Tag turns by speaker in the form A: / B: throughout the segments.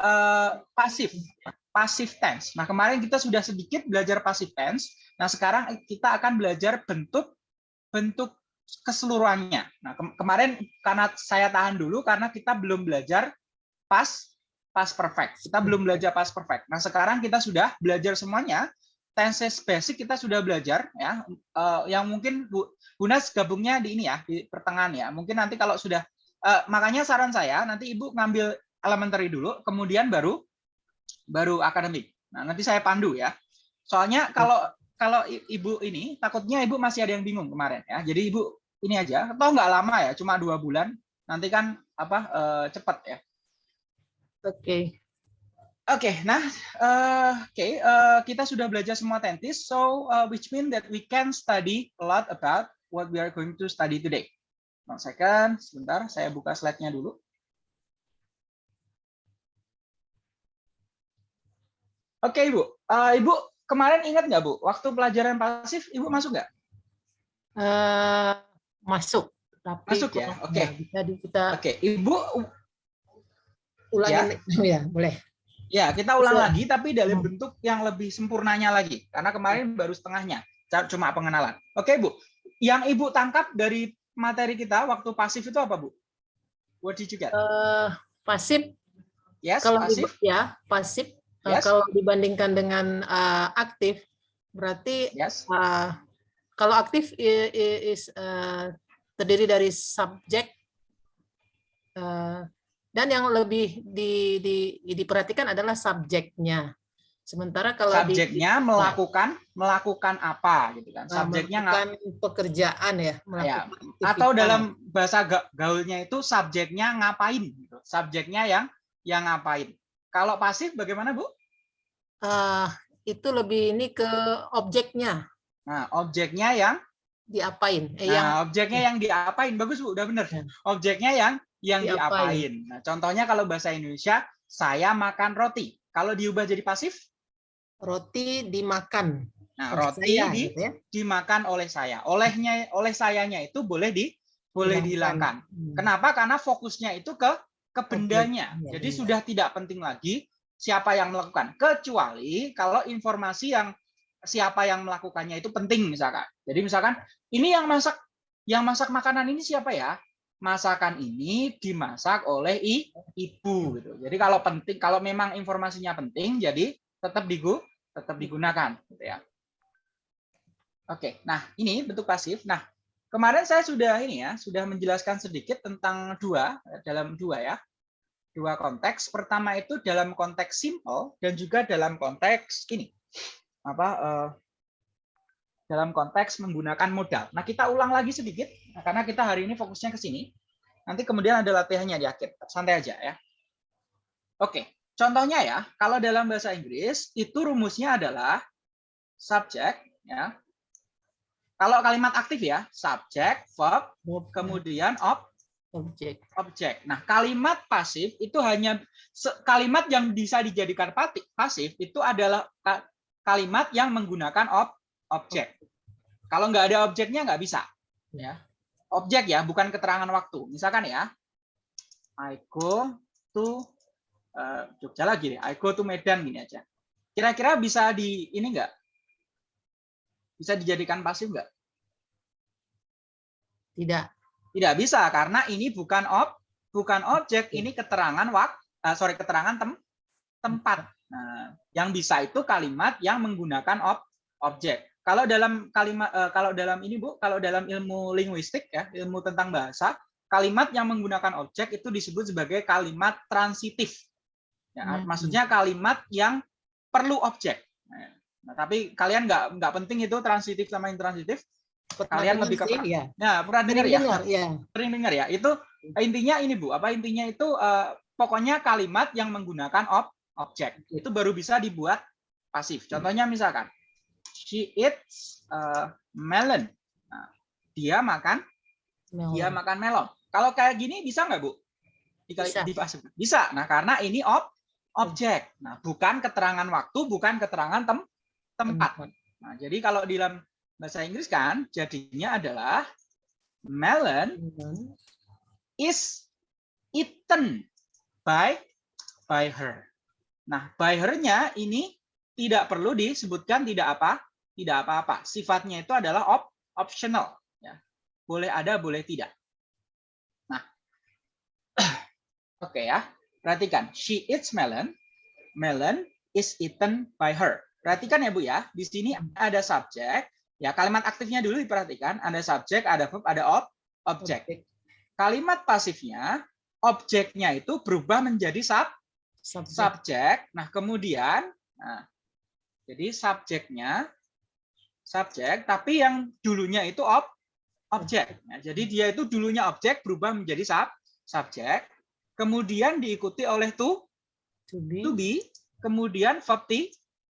A: uh, pasif, pasif tense. Nah, kemarin kita sudah sedikit belajar pasif tense. Nah, sekarang kita akan belajar bentuk bentuk keseluruhannya. Nah, ke kemarin karena saya tahan dulu karena kita belum belajar pas pas perfect. Kita belum belajar pas perfect. Nah, sekarang kita sudah belajar semuanya. Tenses basic kita sudah belajar ya. Uh, yang mungkin Bu Bunas gabungnya di ini ya, di pertengahan ya. Mungkin nanti kalau sudah uh, makanya saran saya nanti Ibu ngambil elementary dulu, kemudian baru baru akademik. Nah, nanti saya pandu ya. Soalnya kalau kalau Ibu ini takutnya Ibu masih ada yang bingung kemarin ya. Jadi Ibu ini aja, atau nggak lama ya, cuma dua bulan. Nanti kan apa uh, cepat ya.
B: Oke. Okay.
A: Oke, okay, nah, uh, oke, okay, uh, kita sudah belajar semua tentis, so uh, which mean that we can study a lot about what we are going to study today. One second, sebentar, saya buka slide-nya dulu. Oke, Ibu. Uh, Ibu, kemarin ingat nggak, Bu, waktu pelajaran pasif, Ibu masuk nggak?
B: Uh, masuk.
A: Tapi masuk ya, oke. Okay.
B: Ya, kita.
A: Oke, okay. Ibu
B: ulangi ya, ya boleh.
A: Ya, kita ulang Bisa. lagi tapi dalam hmm. bentuk yang lebih sempurnanya lagi. Karena kemarin baru setengahnya, cuma pengenalan. Oke, Bu. Yang Ibu tangkap dari materi kita waktu pasif itu apa, Bu? What did you get?
B: Uh, pasif.
A: Yes,
B: kalau
A: pasif.
B: ya, pasif. Eh, yes. Kalau dibandingkan dengan uh, aktif, berarti
A: yes.
B: uh, kalau aktif is, uh, terdiri dari subjek, uh, dan yang lebih di, di, diperhatikan adalah subjeknya. Sementara kalau
A: subjeknya di, melakukan melakukan apa gitu kan?
B: Subjeknya melakukan pekerjaan ya,
A: ya. Atau dalam bahasa gaulnya itu subjeknya ngapain gitu. Subjeknya yang yang ngapain. Kalau pasif bagaimana, Bu?
B: Uh, itu lebih ini ke objeknya.
A: Nah, objeknya yang
B: diapain?
A: Eh, nah, yang objeknya yang diapain? Bagus, Bu, udah bener. Ya. Objeknya yang yang diapain. diapain. Nah, contohnya kalau bahasa Indonesia, saya makan roti. Kalau diubah jadi pasif?
B: Roti dimakan.
A: Nah, roti saya, di, gitu ya? dimakan oleh saya. Olehnya oleh sayanya itu boleh di boleh dihilangkan. Hmm. Kenapa? Karena fokusnya itu ke ke bendanya. Okay. Ya, Jadi ya. sudah tidak penting lagi siapa yang melakukan. Kecuali kalau informasi yang siapa yang melakukannya itu penting misalkan. Jadi misalkan ini yang masak yang masak makanan ini siapa ya? masakan ini dimasak oleh ibu gitu. Jadi kalau penting kalau memang informasinya penting jadi tetap digu tetap digunakan gitu ya. Oke, nah ini bentuk pasif. Nah, kemarin saya sudah ini ya, sudah menjelaskan sedikit tentang dua dalam dua ya. Dua konteks. Pertama itu dalam konteks simple dan juga dalam konteks ini. Apa uh, dalam konteks menggunakan modal. Nah, kita ulang lagi sedikit, karena kita hari ini fokusnya ke sini. Nanti kemudian ada latihannya di akhir. Santai aja ya. Oke, contohnya ya, kalau dalam bahasa Inggris, itu rumusnya adalah subject, ya. Kalau kalimat aktif ya, subject, verb, kemudian ob,
B: objek.
A: Objek. Nah, kalimat pasif itu hanya kalimat yang bisa dijadikan pasif itu adalah kalimat yang menggunakan ob, objek. Kalau nggak ada objeknya nggak bisa. Ya. Objek ya, bukan keterangan waktu. Misalkan ya, I go to uh, Jogja lagi deh. I go to Medan gini aja. Kira-kira bisa di ini nggak? Bisa dijadikan pasif nggak?
B: Tidak.
A: Tidak bisa karena ini bukan ob, bukan objek, ini keterangan waktu, uh, sorry keterangan tem, tempat. Nah, yang bisa itu kalimat yang menggunakan ob, objek. Kalau dalam kalimat uh, kalau dalam ini Bu, kalau dalam ilmu linguistik ya, ilmu tentang bahasa, kalimat yang menggunakan objek itu disebut sebagai kalimat transitif. Ya, hmm. maksudnya kalimat yang perlu objek. Nah, tapi kalian nggak nggak penting itu transitif sama intransitif. Kalian lebih ke ya. Nah, pernah dengar ya? Ya. Sering dengar ya. Itu intinya ini Bu, apa intinya itu uh, pokoknya kalimat yang menggunakan ob objek. Itu baru bisa dibuat pasif. Contohnya misalkan she eats uh, melon. Nah, dia makan melon. dia makan melon. Kalau kayak gini bisa nggak bu?
B: Bisa.
A: bisa. Nah karena ini ob objek. Nah bukan keterangan waktu, bukan keterangan tem tempat. Nah jadi kalau di dalam bahasa Inggris kan jadinya adalah melon is eaten by by her. Nah, by her-nya ini tidak perlu disebutkan tidak apa, tidak apa-apa. Sifatnya itu adalah op optional. Ya. Boleh ada, boleh tidak. Nah, oke okay ya. Perhatikan, she eats melon. Melon is eaten by her. Perhatikan ya Bu ya, di sini ada subjek. Ya, kalimat aktifnya dulu diperhatikan, ada subjek, ada verb, ada ob, objek. Kalimat pasifnya, objeknya itu berubah menjadi sub, subjek. subjek. Nah, kemudian, nah, jadi subjeknya, subjek, tapi yang dulunya itu ob, objek. Nah, jadi dia itu dulunya objek berubah menjadi sub, subjek, kemudian diikuti oleh to,
B: to be,
A: to be kemudian verb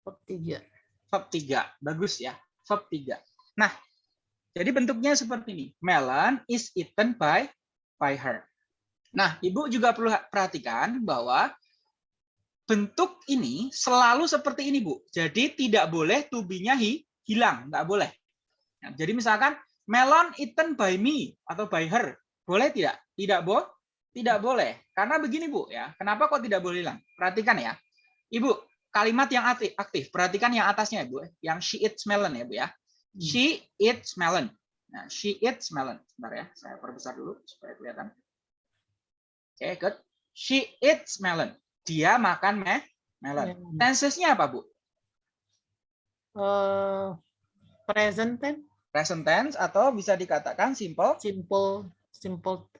B: Verb 3.
A: Verb 3. Bagus ya. Verb 3. Nah, jadi bentuknya seperti ini. Melon is eaten by by her. Nah, Ibu juga perlu perhatikan bahwa bentuk ini selalu seperti ini, Bu. Jadi tidak boleh to be-nya hilang, nggak boleh. Nah, jadi misalkan melon eaten by me atau by her, boleh tidak? Tidak boleh. Tidak boleh. Karena begini, Bu, ya. Kenapa kok tidak boleh hilang? Perhatikan ya. Ibu, kalimat yang aktif. Perhatikan yang atasnya ya, Bu. Yang she eats melon ya, Bu ya. Hmm. She eats melon. Nah, she eats melon. Sebentar ya, saya perbesar dulu supaya kelihatan. Oke, okay, good. She eats melon. Dia makan me melon. Tenses-nya apa, Bu?
B: Uh, present tense.
A: Present tense atau bisa dikatakan simple.
B: Simple, simple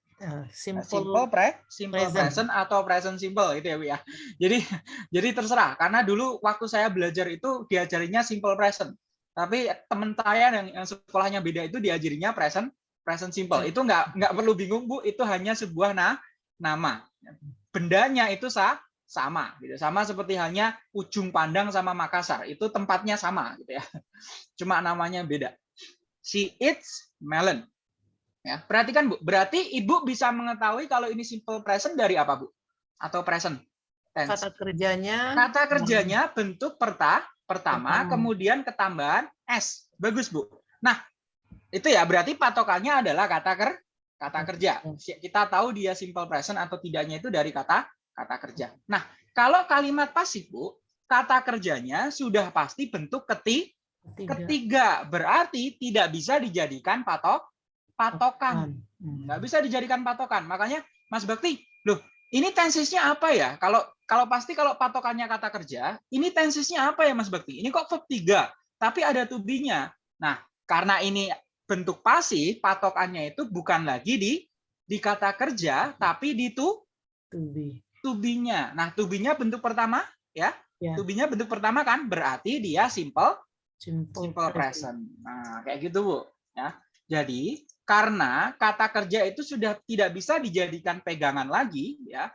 B: simple,
A: simple pre, simple present. present atau present simple itu ya Bu ya. Jadi jadi terserah karena dulu waktu saya belajar itu diajarinya simple present. Tapi teman saya yang, yang sekolahnya beda itu diajarinya present present simple. Itu nggak nggak perlu bingung Bu, itu hanya sebuah na, nama. Bendanya itu sah, sama gitu. Sama seperti halnya ujung pandang sama Makassar. Itu tempatnya sama gitu ya. Cuma namanya beda. She eats melon Ya, perhatikan Bu, berarti Ibu bisa mengetahui kalau ini simple present dari apa Bu? Atau present tense?
B: Kata kerjanya.
A: Kata kerjanya bentuk perta, pertama, pertama, kemudian ketambahan s. Bagus Bu. Nah, itu ya berarti patokannya adalah kata ker, kata kerja. Kita tahu dia simple present atau tidaknya itu dari kata kata kerja. Nah, kalau kalimat pasif Bu, kata kerjanya sudah pasti bentuk keti, ketiga. ketiga. Berarti tidak bisa dijadikan patok patokan. Hmm. Nggak bisa dijadikan patokan. Makanya Mas Bakti, loh ini tensisnya apa ya? Kalau kalau pasti kalau patokannya kata kerja, ini tensisnya apa ya Mas Bakti? Ini kok verb 3, tapi ada to be-nya. Nah, karena ini bentuk pasif, patokannya itu bukan lagi di di kata kerja, tapi di to
B: to be.
A: To be-nya. Nah, to be-nya bentuk pertama ya. Yeah. To be-nya bentuk pertama kan berarti dia simple
B: simple,
A: simple present. Nah, kayak gitu, Bu, ya. Jadi, karena kata kerja itu sudah tidak bisa dijadikan pegangan lagi ya.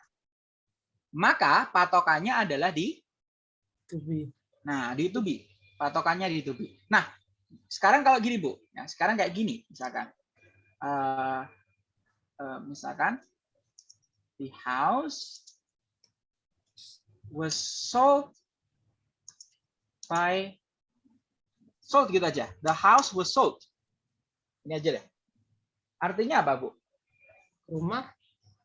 A: Maka patokannya adalah di
B: to be.
A: nah di to be patokannya di to be nah sekarang kalau gini bu ya sekarang kayak gini misalkan. Uh, uh, misalkan the house was sold by sold gitu aja. The house was sold. Ini aja deh Artinya apa, Bu?
B: Rumah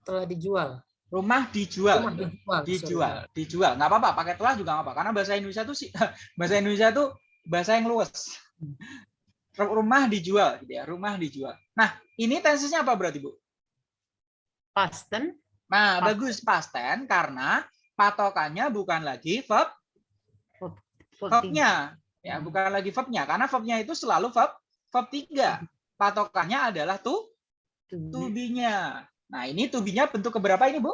B: telah dijual.
A: Rumah dijual. Rumah dijual. Dijual. Dijual. Nggak apa-apa, pakai telah juga nggak apa. Karena bahasa Indonesia itu sih bahasa Indonesia itu bahasa yang luas. Rumah dijual, gitu ya. Rumah dijual. Nah, ini tensesnya apa berarti, Bu?
B: Past tense.
A: Nah, past. bagus past tense karena patokannya bukan lagi verb verbnya. Ya, bukan lagi verbnya karena verbnya itu selalu verb verb 3 patokannya adalah tuh tubinya. Nah, ini tubinya bentuk keberapa ini, Bu?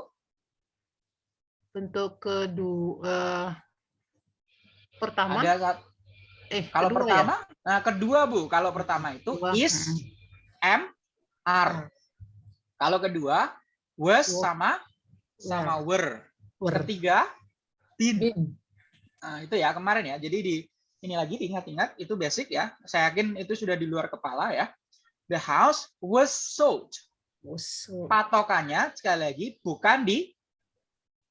B: Bentuk kedua uh, pertama.
A: Ada eh kalau kedua ya? pertama, ya? nah kedua, Bu. Kalau pertama itu kedua. is m r. Kalau kedua was sama sama were. were. Ketiga did. Nah, itu ya kemarin ya. Jadi di ini lagi diingat-ingat itu basic ya. Saya yakin itu sudah di luar kepala ya the house was sold. Patokannya sekali lagi bukan di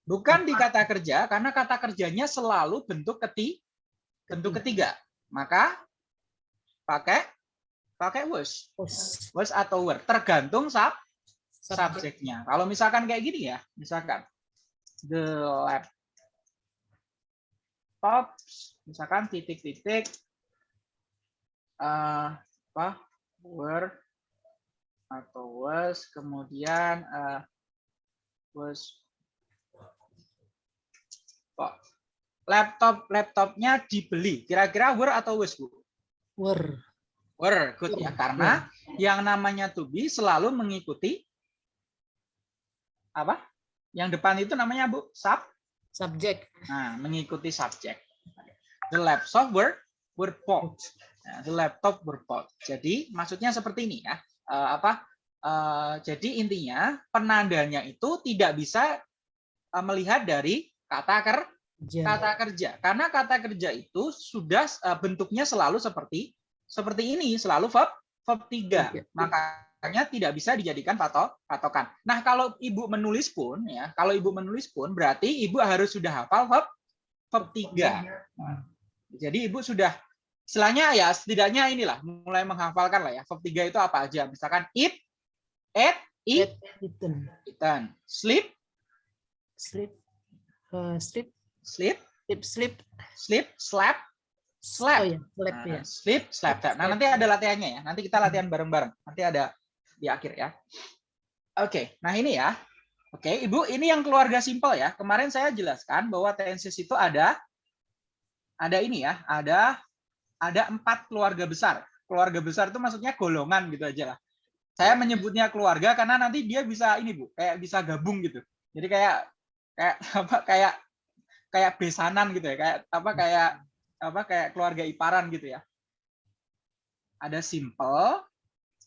A: bukan di kata kerja karena kata kerjanya selalu bentuk keti bentuk ketiga. Maka pakai pakai was. Was atau were tergantung sub subjeknya. Kalau misalkan kayak gini ya, misalkan the laptop misalkan titik-titik uh, apa were atau was kemudian uh, was oh, laptop laptopnya dibeli. Kira-kira were atau was bu?
B: Were
A: were good. Ya karena yang namanya to be selalu mengikuti apa? Yang depan itu namanya bu? Sub?
B: Subject.
A: Nah mengikuti subjek the laptop were were bought nah, laptop bought jadi maksudnya seperti ini ya. Uh, apa? Uh, jadi intinya penandanya itu tidak bisa uh, melihat dari kata ker kata kerja. Karena kata kerja itu sudah uh, bentuknya selalu seperti seperti ini selalu verb verb 3 makanya tidak bisa dijadikan patok patokan. Nah kalau ibu menulis pun ya kalau ibu menulis pun berarti ibu harus sudah hafal verb verb 3 nah, jadi ibu sudah istilahnya ya setidaknya inilah mulai menghafalkan lah ya verb 3 itu apa aja misalkan eat eat eat eaten eaten sleep
B: sleep uh, sleep
A: sleep
B: sleep sleep
A: sleep slept Slap. Oh,
B: ya. Slap,
A: nah,
B: ya.
A: Sleep, slap, tap. Nah, nanti ada latihannya ya. Nanti kita latihan bareng-bareng. Nanti ada di akhir ya. Oke, nah ini ya. Oke, Ibu, ini yang keluarga simpel ya. Kemarin saya jelaskan bahwa tenses itu ada ada ini ya, ada ada empat keluarga besar. Keluarga besar itu maksudnya golongan gitu aja lah. Saya menyebutnya keluarga karena nanti dia bisa ini Bu, kayak bisa gabung gitu. Jadi kayak kayak apa kayak kayak besanan gitu ya, kayak apa kayak apa kayak keluarga iparan gitu ya. Ada simple,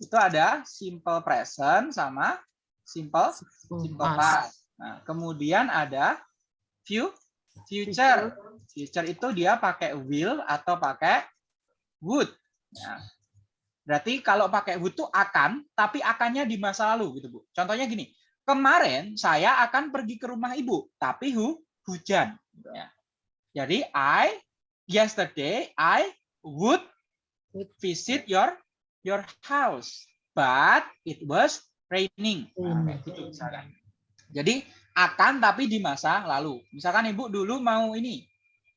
A: itu ada simple present sama simple simple past. Nah, kemudian ada view future. Future itu dia pakai will atau pakai would. Nah, berarti kalau pakai would itu akan, tapi akannya di masa lalu gitu, Bu. Contohnya gini, kemarin saya akan pergi ke rumah ibu, tapi hu hujan. Ya. Jadi I yesterday I would visit your your house, but it was raining. Nah, gitu misalkan. Jadi akan tapi di masa lalu. Misalkan ibu dulu mau ini,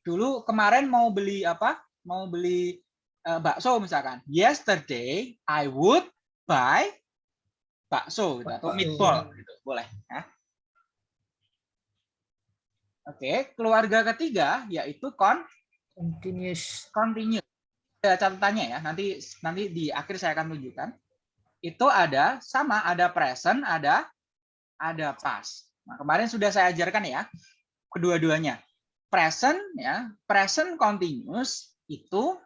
A: dulu kemarin mau beli apa? Mau beli uh, bakso misalkan. Yesterday I would buy bakso gitu, atau meatball gitu. boleh. Ya. Oke, keluarga ketiga yaitu kon
B: Continuous.
A: Continuous. Ada catatannya ya. Nanti nanti di akhir saya akan tunjukkan. Itu ada sama ada present, ada ada past. Nah, kemarin sudah saya ajarkan ya kedua-duanya. Present ya, present continuous itu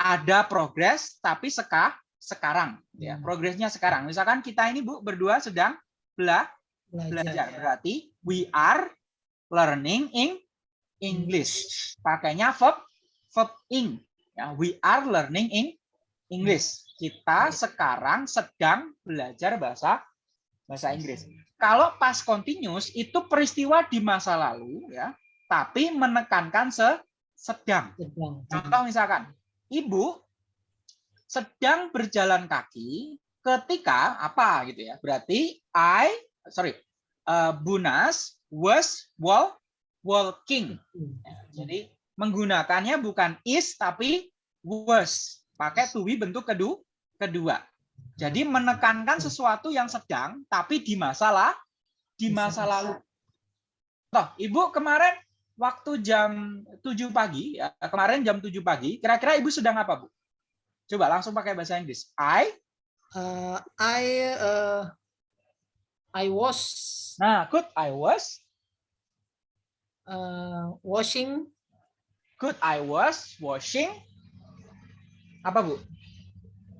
A: ada progres tapi seka sekarang ya. Hmm. Progresnya sekarang. Misalkan kita ini Bu berdua sedang bela belajar. Berarti we are learning in English. Pakainya verb verb ing. Ya, we are learning in English. Kita sekarang sedang belajar bahasa bahasa Inggris. Kalau past continuous itu peristiwa di masa lalu ya, tapi menekankan se sedang. Contoh misalkan, ibu sedang berjalan kaki ketika apa gitu ya. Berarti I sorry, uh, Bunas was wall walking. Ya, jadi menggunakannya bukan is tapi was. Pakai to be bentuk kedua. kedua. Jadi menekankan sesuatu yang sedang tapi di masalah di masa lalu. Toh, Ibu kemarin waktu jam 7 pagi, ya, kemarin jam 7 pagi, kira-kira Ibu sedang apa, Bu? Coba langsung pakai bahasa Inggris. I
B: uh, I uh, I was
A: Nah, good. I was
B: uh, washing.
A: Good, I was washing. Apa bu?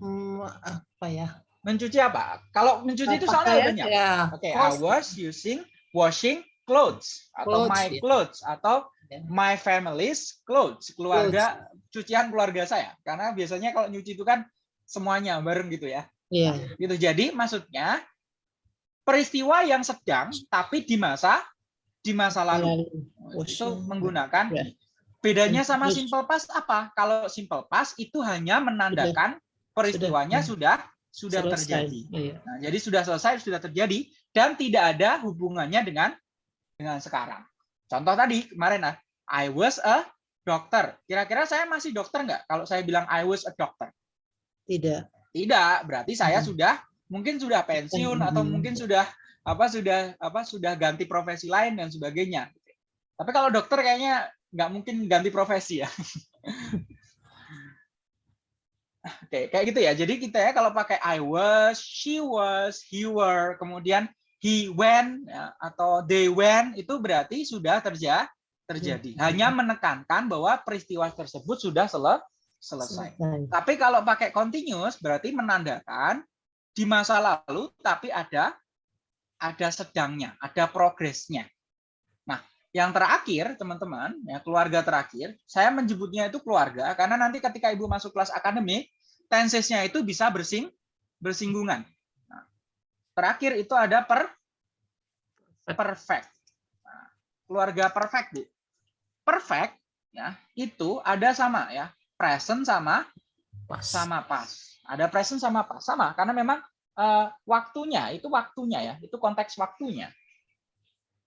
B: Hmm, apa ya?
A: Mencuci apa? Kalau mencuci itu soalnya banyak. Ya. Oke, okay, I was using washing clothes atau clothes, my yeah. clothes atau yeah. my family's clothes, keluarga clothes. cucian keluarga saya. Karena biasanya kalau nyuci itu kan semuanya bareng gitu ya.
B: Iya.
A: Yeah. Gitu. Jadi maksudnya peristiwa yang sedang tapi di masa di masa lalu. Itu menggunakan ya. bedanya sama simple past apa? Kalau simple past itu hanya menandakan peristiwanya sudah sudah, sudah terjadi. Iya. Nah, jadi sudah selesai, sudah terjadi dan tidak ada hubungannya dengan dengan sekarang. Contoh tadi kemarin ah, I was a doctor. Kira-kira saya masih dokter nggak kalau saya bilang I was a doctor?
B: Tidak.
A: Tidak, berarti saya
B: Hmm.
A: sudah mungkin sudah pensiun atau
B: Hmm.
A: mungkin sudah apa sudah apa sudah ganti profesi lain dan sebagainya. Tapi kalau dokter kayaknya nggak mungkin ganti profesi ya. Oke, kayak gitu ya. Jadi kita ya kalau pakai I was, she was, he were, kemudian he went ya, atau they went itu berarti sudah terja terjadi. Hanya menekankan bahwa peristiwa tersebut sudah sele selesai. Tapi kalau pakai continuous berarti menandakan di masa lalu tapi ada ada sedangnya, ada progresnya. Nah, yang terakhir teman-teman, ya keluarga terakhir, saya menyebutnya itu keluarga karena nanti ketika Ibu masuk kelas akademik, tensesnya itu bisa bersing bersinggungan. Terakhir itu ada per perfect. Nah, keluarga perfect, Bu. Perfect ya, itu ada sama ya, present sama
B: Pas.
A: sama pas. Ada present sama pas sama karena memang eh, waktunya itu waktunya ya, itu konteks waktunya.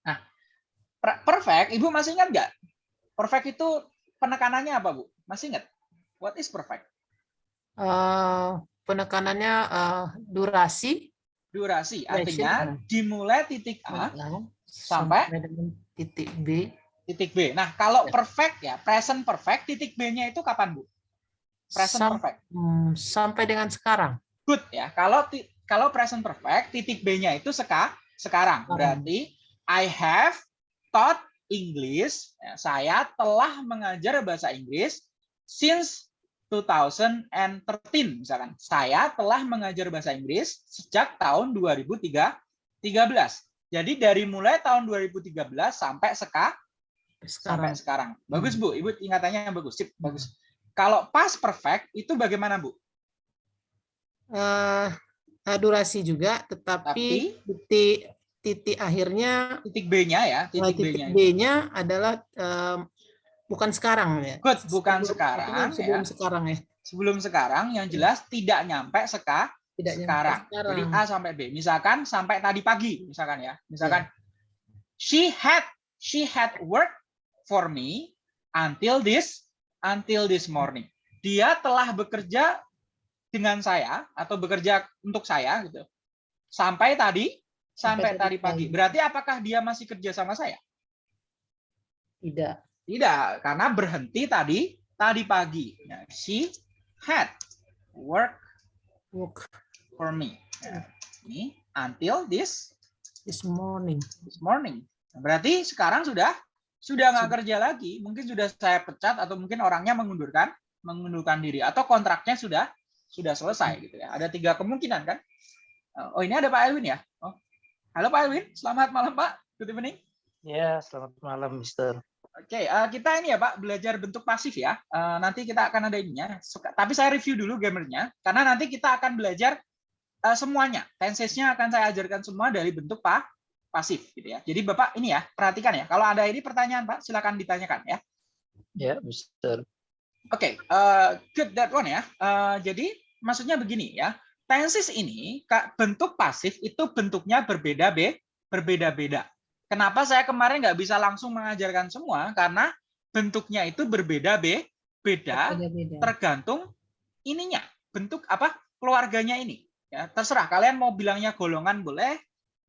A: Nah, per- perfect, Ibu masih ingat nggak? Perfect itu penekanannya apa, Bu? Masih ingat? What is perfect?
B: Eh, penekanannya eh, durasi
A: Durasi,
B: Duration,
A: artinya dimulai titik A
B: sampai dengan titik B
A: titik B. Nah, kalau perfect ya, present perfect, titik B-nya itu kapan, Bu? Present
B: Sam-
A: perfect.
B: hmm, sampai dengan sekarang.
A: Good ya. Kalau kalau present perfect, titik B-nya itu seka, sekarang.
B: Sekarang.
A: Berarti I have taught English. Ya, saya telah mengajar bahasa Inggris since 2013 misalkan. Saya telah mengajar bahasa Inggris sejak tahun 2013. Jadi dari mulai tahun 2013 sampai seka, sampai
B: Sekarang.
A: sekarang. Bagus Bu, Ibu ingatannya yang bagus. Sip, bagus. Kalau past perfect itu bagaimana Bu?
B: Eh, durasi juga, tetapi titik titik akhirnya
A: Titik B-nya ya,
B: eh,
A: titik
B: titik
A: B-nya.
B: B-nya adalah eh, bukan sekarang ya.
A: Good, bukan
B: Sebelum-
A: sekarang,
B: Sebelum
A: ya.
B: sekarang ya.
A: Sebelum sekarang yang jelas tidak nyampe seka
B: Tidak nyampe
A: sekarang.
B: sekarang.
A: Jadi A sampai B. Misalkan sampai tadi pagi, misalkan ya. Misalkan she had she had work for me until this until this morning. Dia telah bekerja dengan saya atau bekerja untuk saya gitu. Sampai tadi sampai,
B: Sampai
A: tadi
B: tadi
A: pagi.
B: pagi.
A: Berarti apakah dia masih kerja sama saya?
B: Tidak.
A: Tidak, karena berhenti tadi tadi pagi. Ya, she had work
B: Work
A: for me. Ya, ini until this
B: this morning.
A: this morning. Berarti sekarang sudah sudah nggak kerja lagi. Mungkin sudah saya pecat atau mungkin orangnya mengundurkan mengundurkan diri atau kontraknya sudah sudah selesai gitu ya. Ada tiga kemungkinan kan? Oh ini ada Pak Elwin ya? Oh, halo Pak Elwin, selamat malam Pak. Good evening.
C: Ya, selamat malam, Mister.
A: Oke, eh, kita ini ya Pak belajar bentuk pasif ya. Eh, nanti kita akan ada ininya. Suka- Tapi saya review dulu gamernya karena nanti kita akan belajar eh, semuanya. Tensesnya akan saya ajarkan semua dari bentuk pa pasif gitu ya. Jadi Bapak ini ya perhatikan ya. Kalau ada ini pertanyaan Pak silakan ditanyakan ya.
C: Ya, Mister.
A: Oke, eh, good that one ya. Eh, jadi maksudnya begini ya. Tenses ini bentuk pasif itu bentuknya berbeda be, berbeda-beda. Kenapa saya kemarin nggak bisa langsung mengajarkan semua? Karena bentuknya itu berbeda be, beda
B: Beda-beda.
A: tergantung ininya bentuk apa keluarganya ini. Ya, terserah kalian mau bilangnya golongan boleh,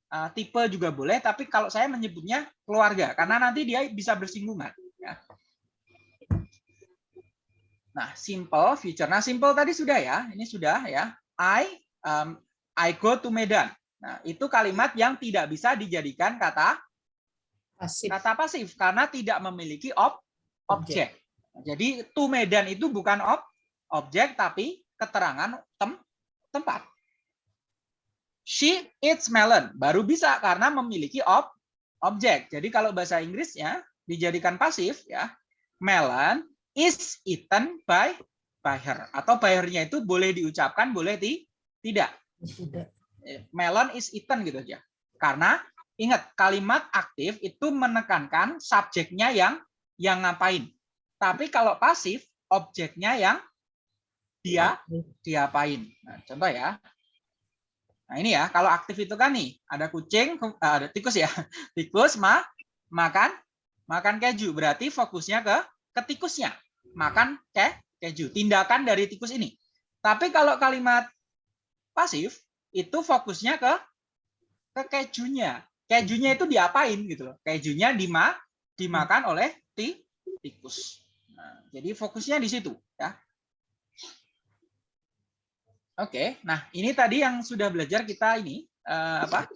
A: eh, tipe juga boleh. Tapi kalau saya menyebutnya keluarga karena nanti dia bisa bersinggungan. Ya. Nah, simple future. Nah, simple tadi sudah ya. Ini sudah ya. I um, I go to Medan. Nah, itu kalimat yang tidak bisa dijadikan kata
B: Pasif.
A: kata pasif karena tidak memiliki ob objek. Jadi to Medan itu bukan ob objek tapi keterangan tem tempat. She eats melon baru bisa karena memiliki ob objek. Jadi kalau bahasa Inggrisnya dijadikan pasif ya, melon is eaten by by her atau by her-nya itu boleh diucapkan boleh ti tidak
B: Tidak.
A: melon is eaten gitu aja. Karena ingat kalimat aktif itu menekankan subjeknya yang yang ngapain. Tapi kalau pasif objeknya yang dia diapain. Nah, contoh ya. Nah, ini ya, kalau aktif itu kan nih, ada kucing, eh, ada tikus ya. Tikus ma makan makan keju. Berarti fokusnya ke ke tikusnya. Makan ke keju. Tindakan dari tikus ini. Tapi kalau kalimat pasif itu fokusnya ke ke kejunya. Kejunya itu diapain gitu loh. Kejunya dima, dimakan oleh ti, tikus. Nah, jadi fokusnya di situ ya. Oke, nah ini tadi yang sudah belajar kita ini uh, apa?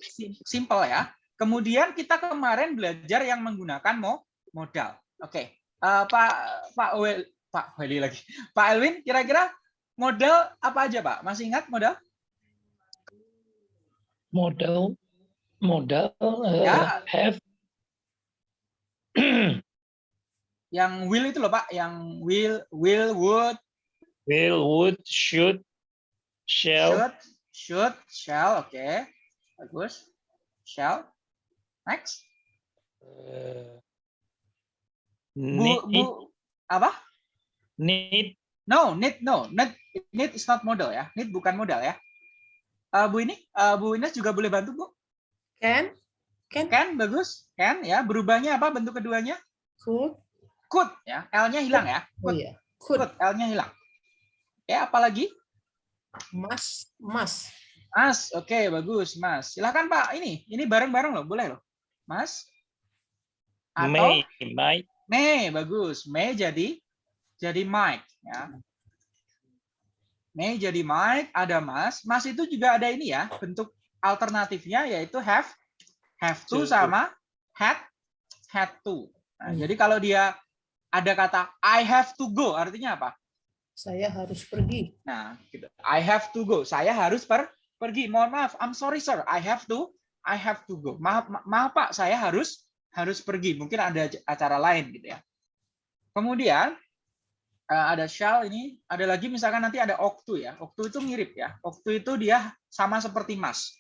A: Simple ya. Kemudian kita kemarin belajar yang menggunakan mo modal. Oke, uh, Pak Pak Wel, Pak Weli lagi. Pak Elwin, kira-kira modal apa aja Pak? Masih ingat modal?
C: Modal, modal, uh, ya. have.
A: yang will itu loh Pak, yang will, will, would.
C: Will, would, should, Shell.
A: Should, should, shall, oke. Okay. Bagus. Shall. Next. Uh,
C: need. Bu, bu,
A: apa?
C: Need.
A: No, need, no. Need, need is not model ya. Need bukan modal ya. Uh, Bu ini, uh, Bu Ines juga boleh bantu, Bu?
B: Can.
A: Can. Can, bagus. Can, ya. Berubahnya apa bentuk keduanya?
B: Could.
A: Could, ya. L-nya hilang ya.
B: Could. Oh, iya.
A: Could. Could. L-nya hilang. Oke, apa lagi?
B: Mas, Mas.
A: Mas, oke okay, bagus, Mas. Silakan Pak. Ini, ini bareng-bareng loh, boleh loh, Mas.
C: Atau May, May.
A: May, bagus. May jadi jadi Mike, ya. May jadi Mike, ada Mas. Mas itu juga ada ini ya, bentuk alternatifnya yaitu have, have to sama had, had to. Nah, hmm. Jadi kalau dia ada kata I have to go, artinya apa?
B: saya harus pergi.
A: Nah, gitu. I have to go. Saya harus per pergi. Mohon maaf, I'm sorry sir. I have to I have to go. Maaf, ma maaf Pak, saya harus harus pergi. Mungkin ada acara lain gitu ya. Kemudian uh, ada shall ini, ada lagi misalkan nanti ada oktu ya. Oktu itu mirip ya. Oktu itu dia sama seperti mas.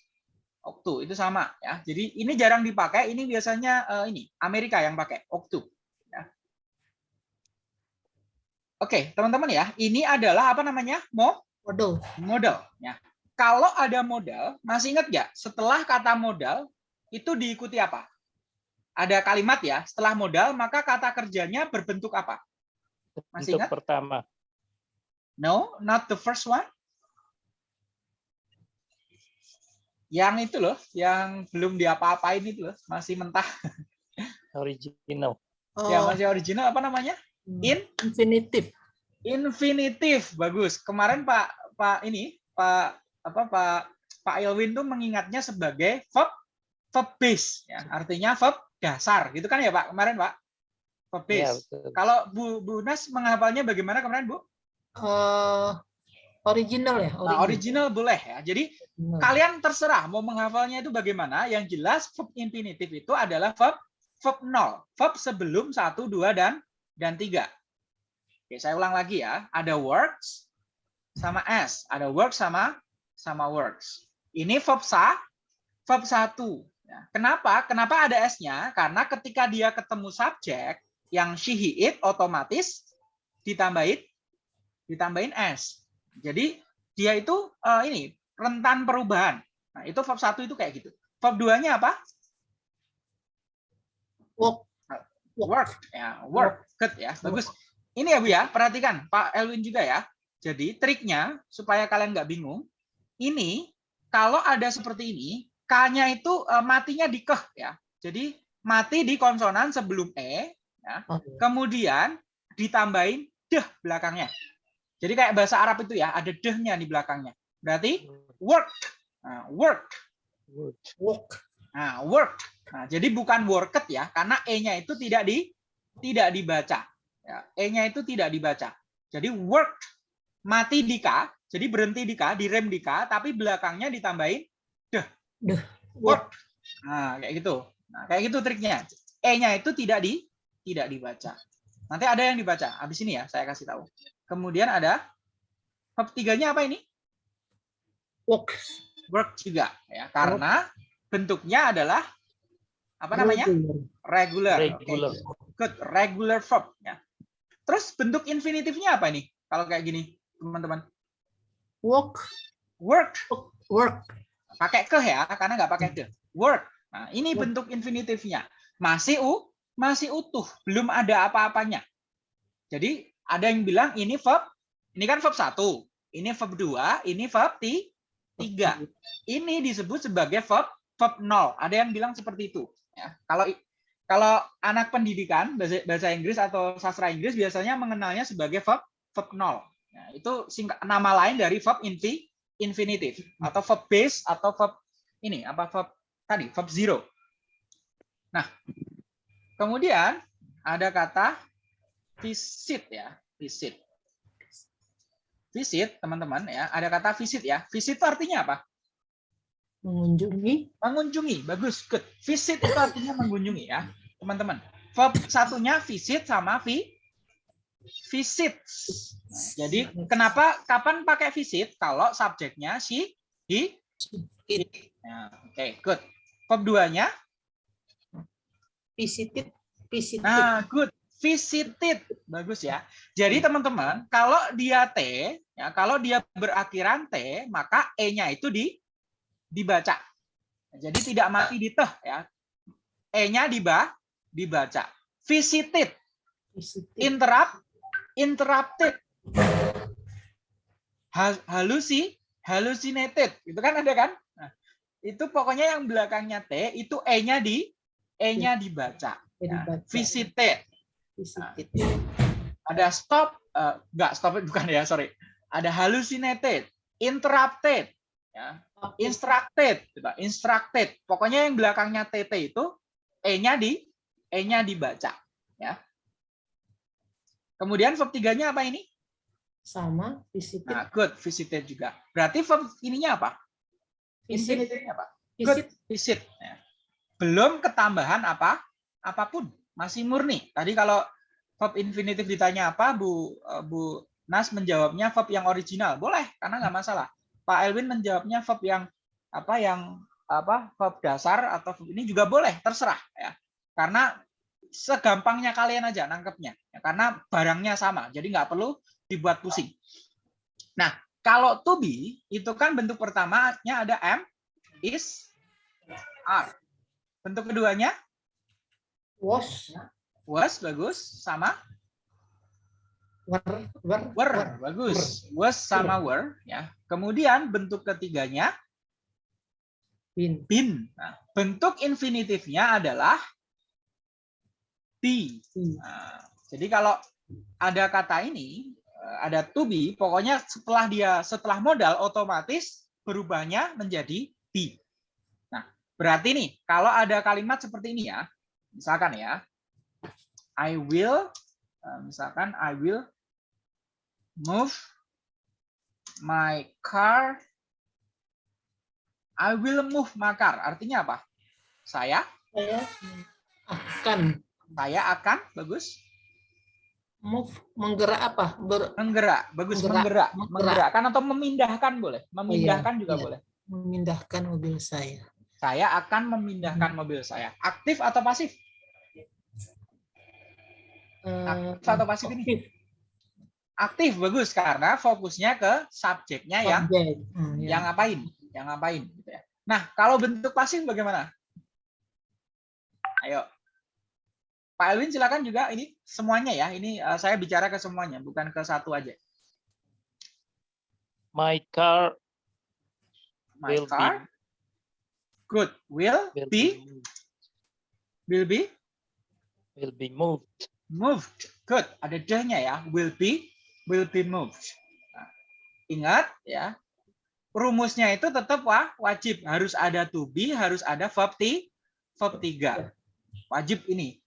A: Oktu itu sama ya. Jadi ini jarang dipakai. Ini biasanya uh, ini Amerika yang pakai oktu. Oke, teman-teman ya, ini adalah apa namanya? Mo
B: model.
A: Model. Ya. Kalau ada modal, masih ingat nggak? Setelah kata modal itu diikuti apa? Ada kalimat ya. Setelah modal, maka kata kerjanya berbentuk apa?
C: Masih ingat? pertama.
A: No, not the first one. Yang itu loh, yang belum diapa-apain itu loh, masih mentah.
C: Original.
A: Oh. Ya, masih original apa namanya?
B: Hmm. In infinitif.
A: Infinitif, bagus. Kemarin Pak Pak ini Pak apa Pak Pak Elwin tuh mengingatnya sebagai verb verb base ya. Artinya verb dasar, gitu kan ya Pak kemarin Pak? Verb iya, base. Ya, Kalau Bu Bu Nas menghafalnya bagaimana kemarin Bu?
B: Uh, original ya.
A: Original. Nah, original boleh ya. Jadi hmm. kalian terserah mau menghafalnya itu bagaimana. Yang jelas verb infinitif itu adalah verb verb nol, verb sebelum satu, dua dan dan tiga. Oke, saya ulang lagi ya. Ada works sama s. Ada works sama sama works. Ini verb sa, verb satu. Ya. Kenapa? Kenapa ada s-nya? Karena ketika dia ketemu subjek yang she, he, it, otomatis ditambahin ditambahin s. Jadi dia itu uh, ini rentan perubahan. Nah, itu verb satu itu kayak gitu. Verb duanya apa?
B: Work.
A: Work. Ya, work. Good ya, bagus. Ini ya Bu ya, perhatikan Pak Elwin juga ya. Jadi triknya supaya kalian nggak bingung, ini kalau ada seperti ini, K-nya itu uh, matinya di keh ya. Jadi mati di konsonan sebelum E, ya. kemudian ditambahin deh belakangnya. Jadi kayak bahasa Arab itu ya, ada dehnya di belakangnya. Berarti work, nah, work,
B: work.
A: Nah, work. Nah, jadi bukan worked ya, karena E-nya itu tidak di tidak dibaca. Ya, E-nya itu tidak dibaca. Jadi work mati di K, jadi berhenti di K, direm di K, tapi belakangnya ditambahin deh.
B: Deh.
A: Work. Nah, kayak gitu. Nah, kayak gitu triknya. E-nya itu tidak di tidak dibaca. Nanti ada yang dibaca. Habis ini ya, saya kasih tahu. Kemudian ada verb tiganya apa ini?
B: Work.
A: Work juga ya, karena bentuknya adalah apa namanya? Regular.
C: Regular.
A: Okay. Good, regular verb. Ya. Terus bentuk infinitifnya apa ini? Kalau kayak gini, teman-teman.
B: Work.
A: Work.
B: Work.
A: Pakai ke ya, karena nggak pakai ke. Work. Nah, ini bentuk infinitifnya. Masih u masih utuh, belum ada apa-apanya. Jadi ada yang bilang ini verb, ini kan verb 1, ini verb 2, ini verb 3. Ini disebut sebagai verb verb 0. Ada yang bilang seperti itu. Ya. Kalau kalau anak pendidikan bahasa, bahasa Inggris atau sastra Inggris biasanya mengenalnya sebagai verb verb 0. Ya, itu singkat, nama lain dari verb infi, infinitive atau verb base atau verb ini apa verb tadi verb zero. Nah, kemudian ada kata visit ya, visit. Visit, teman-teman ya, ada kata visit ya. Visit itu artinya apa?
B: Mengunjungi.
A: Mengunjungi, bagus, good. Visit itu artinya mengunjungi ya, teman-teman. Verb satunya visit sama vi visit. jadi kenapa kapan pakai visit kalau subjeknya si he it. Nah, Oke, okay, good. Verb duanya
B: visited visited.
A: Nah, good. Visited. Bagus ya. Jadi teman-teman, kalau dia T, ya, kalau dia berakhiran T, maka E-nya itu di dibaca. Jadi tidak mati di teh ya. E-nya diba, dibaca. Visited. Interrupt, interrupted. Halusi, hallucinated. Itu kan ada kan? Nah, itu pokoknya yang belakangnya T, itu E-nya di E-nya dibaca. Ya. Visited. Visited. Nah, ada stop, uh, enggak stop bukan ya, sorry. Ada hallucinated, interrupted, ya, instructed, coba instructed. Pokoknya yang belakangnya TT itu E-nya di E-nya dibaca, ya. Kemudian verb tiganya apa ini?
B: Sama, visited.
A: Nah, good, visited juga. Berarti verb ininya apa?
B: Visit.
A: apa? Good, visit. Ya. Belum ketambahan apa? Apa pun masih murni. Tadi kalau verb infinitif ditanya apa, Bu eh, Bu Nas menjawabnya verb yang original. Boleh, karena nggak masalah. Pak Elvin menjawabnya verb yang apa yang apa verb dasar atau verb ini juga boleh, terserah ya. Karena segampangnya kalian aja nangkepnya. Ya, karena barangnya sama, jadi nggak perlu dibuat pusing. Nah, kalau to be itu kan bentuk pertamanya ada am, is, are. Bentuk keduanya
B: Was.
A: Was bagus sama
B: were were,
A: were bagus. Was sama were ya. Kemudian bentuk ketiganya
B: bin.
A: Bin. Nah, bentuk infinitifnya adalah be. Nah, jadi kalau ada kata ini eh, ada to be, pokoknya setelah dia setelah modal otomatis berubahnya menjadi be. Nah, berarti nih kalau ada kalimat seperti ini ya, misalkan ya, I will, eh, misalkan I will move my car. I will move my car. Artinya apa? Saya?
B: Saya akan.
A: Saya akan, bagus.
B: Move, menggerak apa?
A: Ber, menggerak, bagus. Menggerak, menggerak. Menggerakkan atau memindahkan boleh. Memindahkan oh, iya, juga iya. boleh.
B: Memindahkan mobil saya.
A: Saya akan memindahkan hmm. mobil saya. Aktif atau pasif? Aktif atau pasif ini? Aktif bagus karena fokusnya ke subjeknya yang hmm, ya. yang ngapain, yang ngapain gitu ya. Nah, kalau bentuk pasif bagaimana? Ayo. Pak Elwin silakan juga ini semuanya ya. Ini uh, saya bicara ke semuanya, bukan ke satu aja.
C: My car
A: My will car. Be, Good. Will, will be, be will be
C: will be moved
A: moved. Good. Ada the-nya ya. Will be will be moved. Nah, ingat ya. Rumusnya itu tetap wah, wajib harus ada to be, harus ada verb t, verb 3. Wajib ini.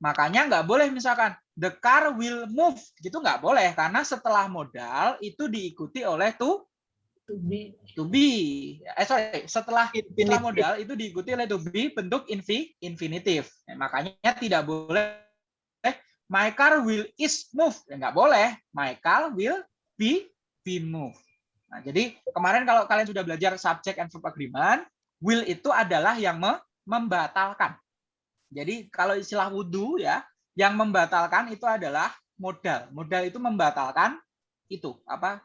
A: Makanya nggak boleh misalkan the car will move gitu nggak boleh karena setelah modal itu diikuti oleh to
B: to be
A: to be eh sorry setelah, setelah modal itu diikuti oleh to be bentuk infi, infinitif nah, makanya tidak boleh my car will is move. Ya, nggak boleh. My car will be be move. Nah, jadi kemarin kalau kalian sudah belajar subject and verb agreement, will itu adalah yang me membatalkan. Jadi kalau istilah wudhu ya, yang membatalkan itu adalah modal. Modal itu membatalkan itu apa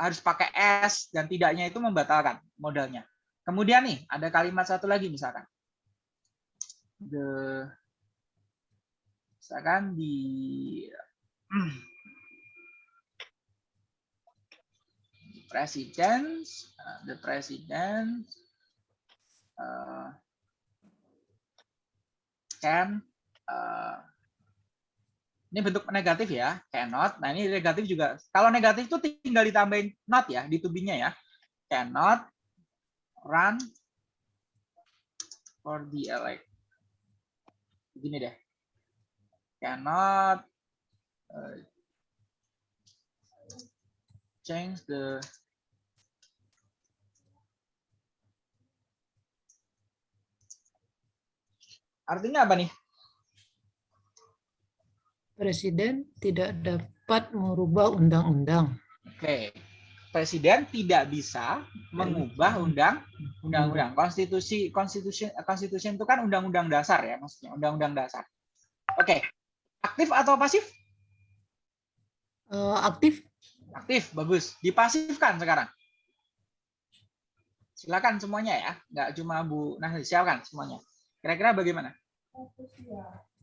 A: harus pakai s dan tidaknya itu membatalkan modalnya. Kemudian nih ada kalimat satu lagi misalkan the misalkan di president, uh, the president uh, can uh, ini bentuk negatif ya, cannot. Nah ini negatif juga. Kalau negatif itu tinggal ditambahin not ya di tubinya ya. Cannot run for the elect. Begini deh. Cannot uh, change the Artinya apa nih?
B: Presiden tidak dapat merubah undang-undang.
A: Oke. Presiden tidak bisa mengubah undang undang-undang. Konstitusi konstitusi konstitusi itu kan undang-undang dasar ya maksudnya, undang-undang dasar. Oke. Aktif atau pasif?
B: Uh, aktif.
A: Aktif, bagus. Dipasifkan sekarang. Silakan semuanya ya, nggak cuma Bu Nah, silakan semuanya. Kira-kira bagaimana?
B: The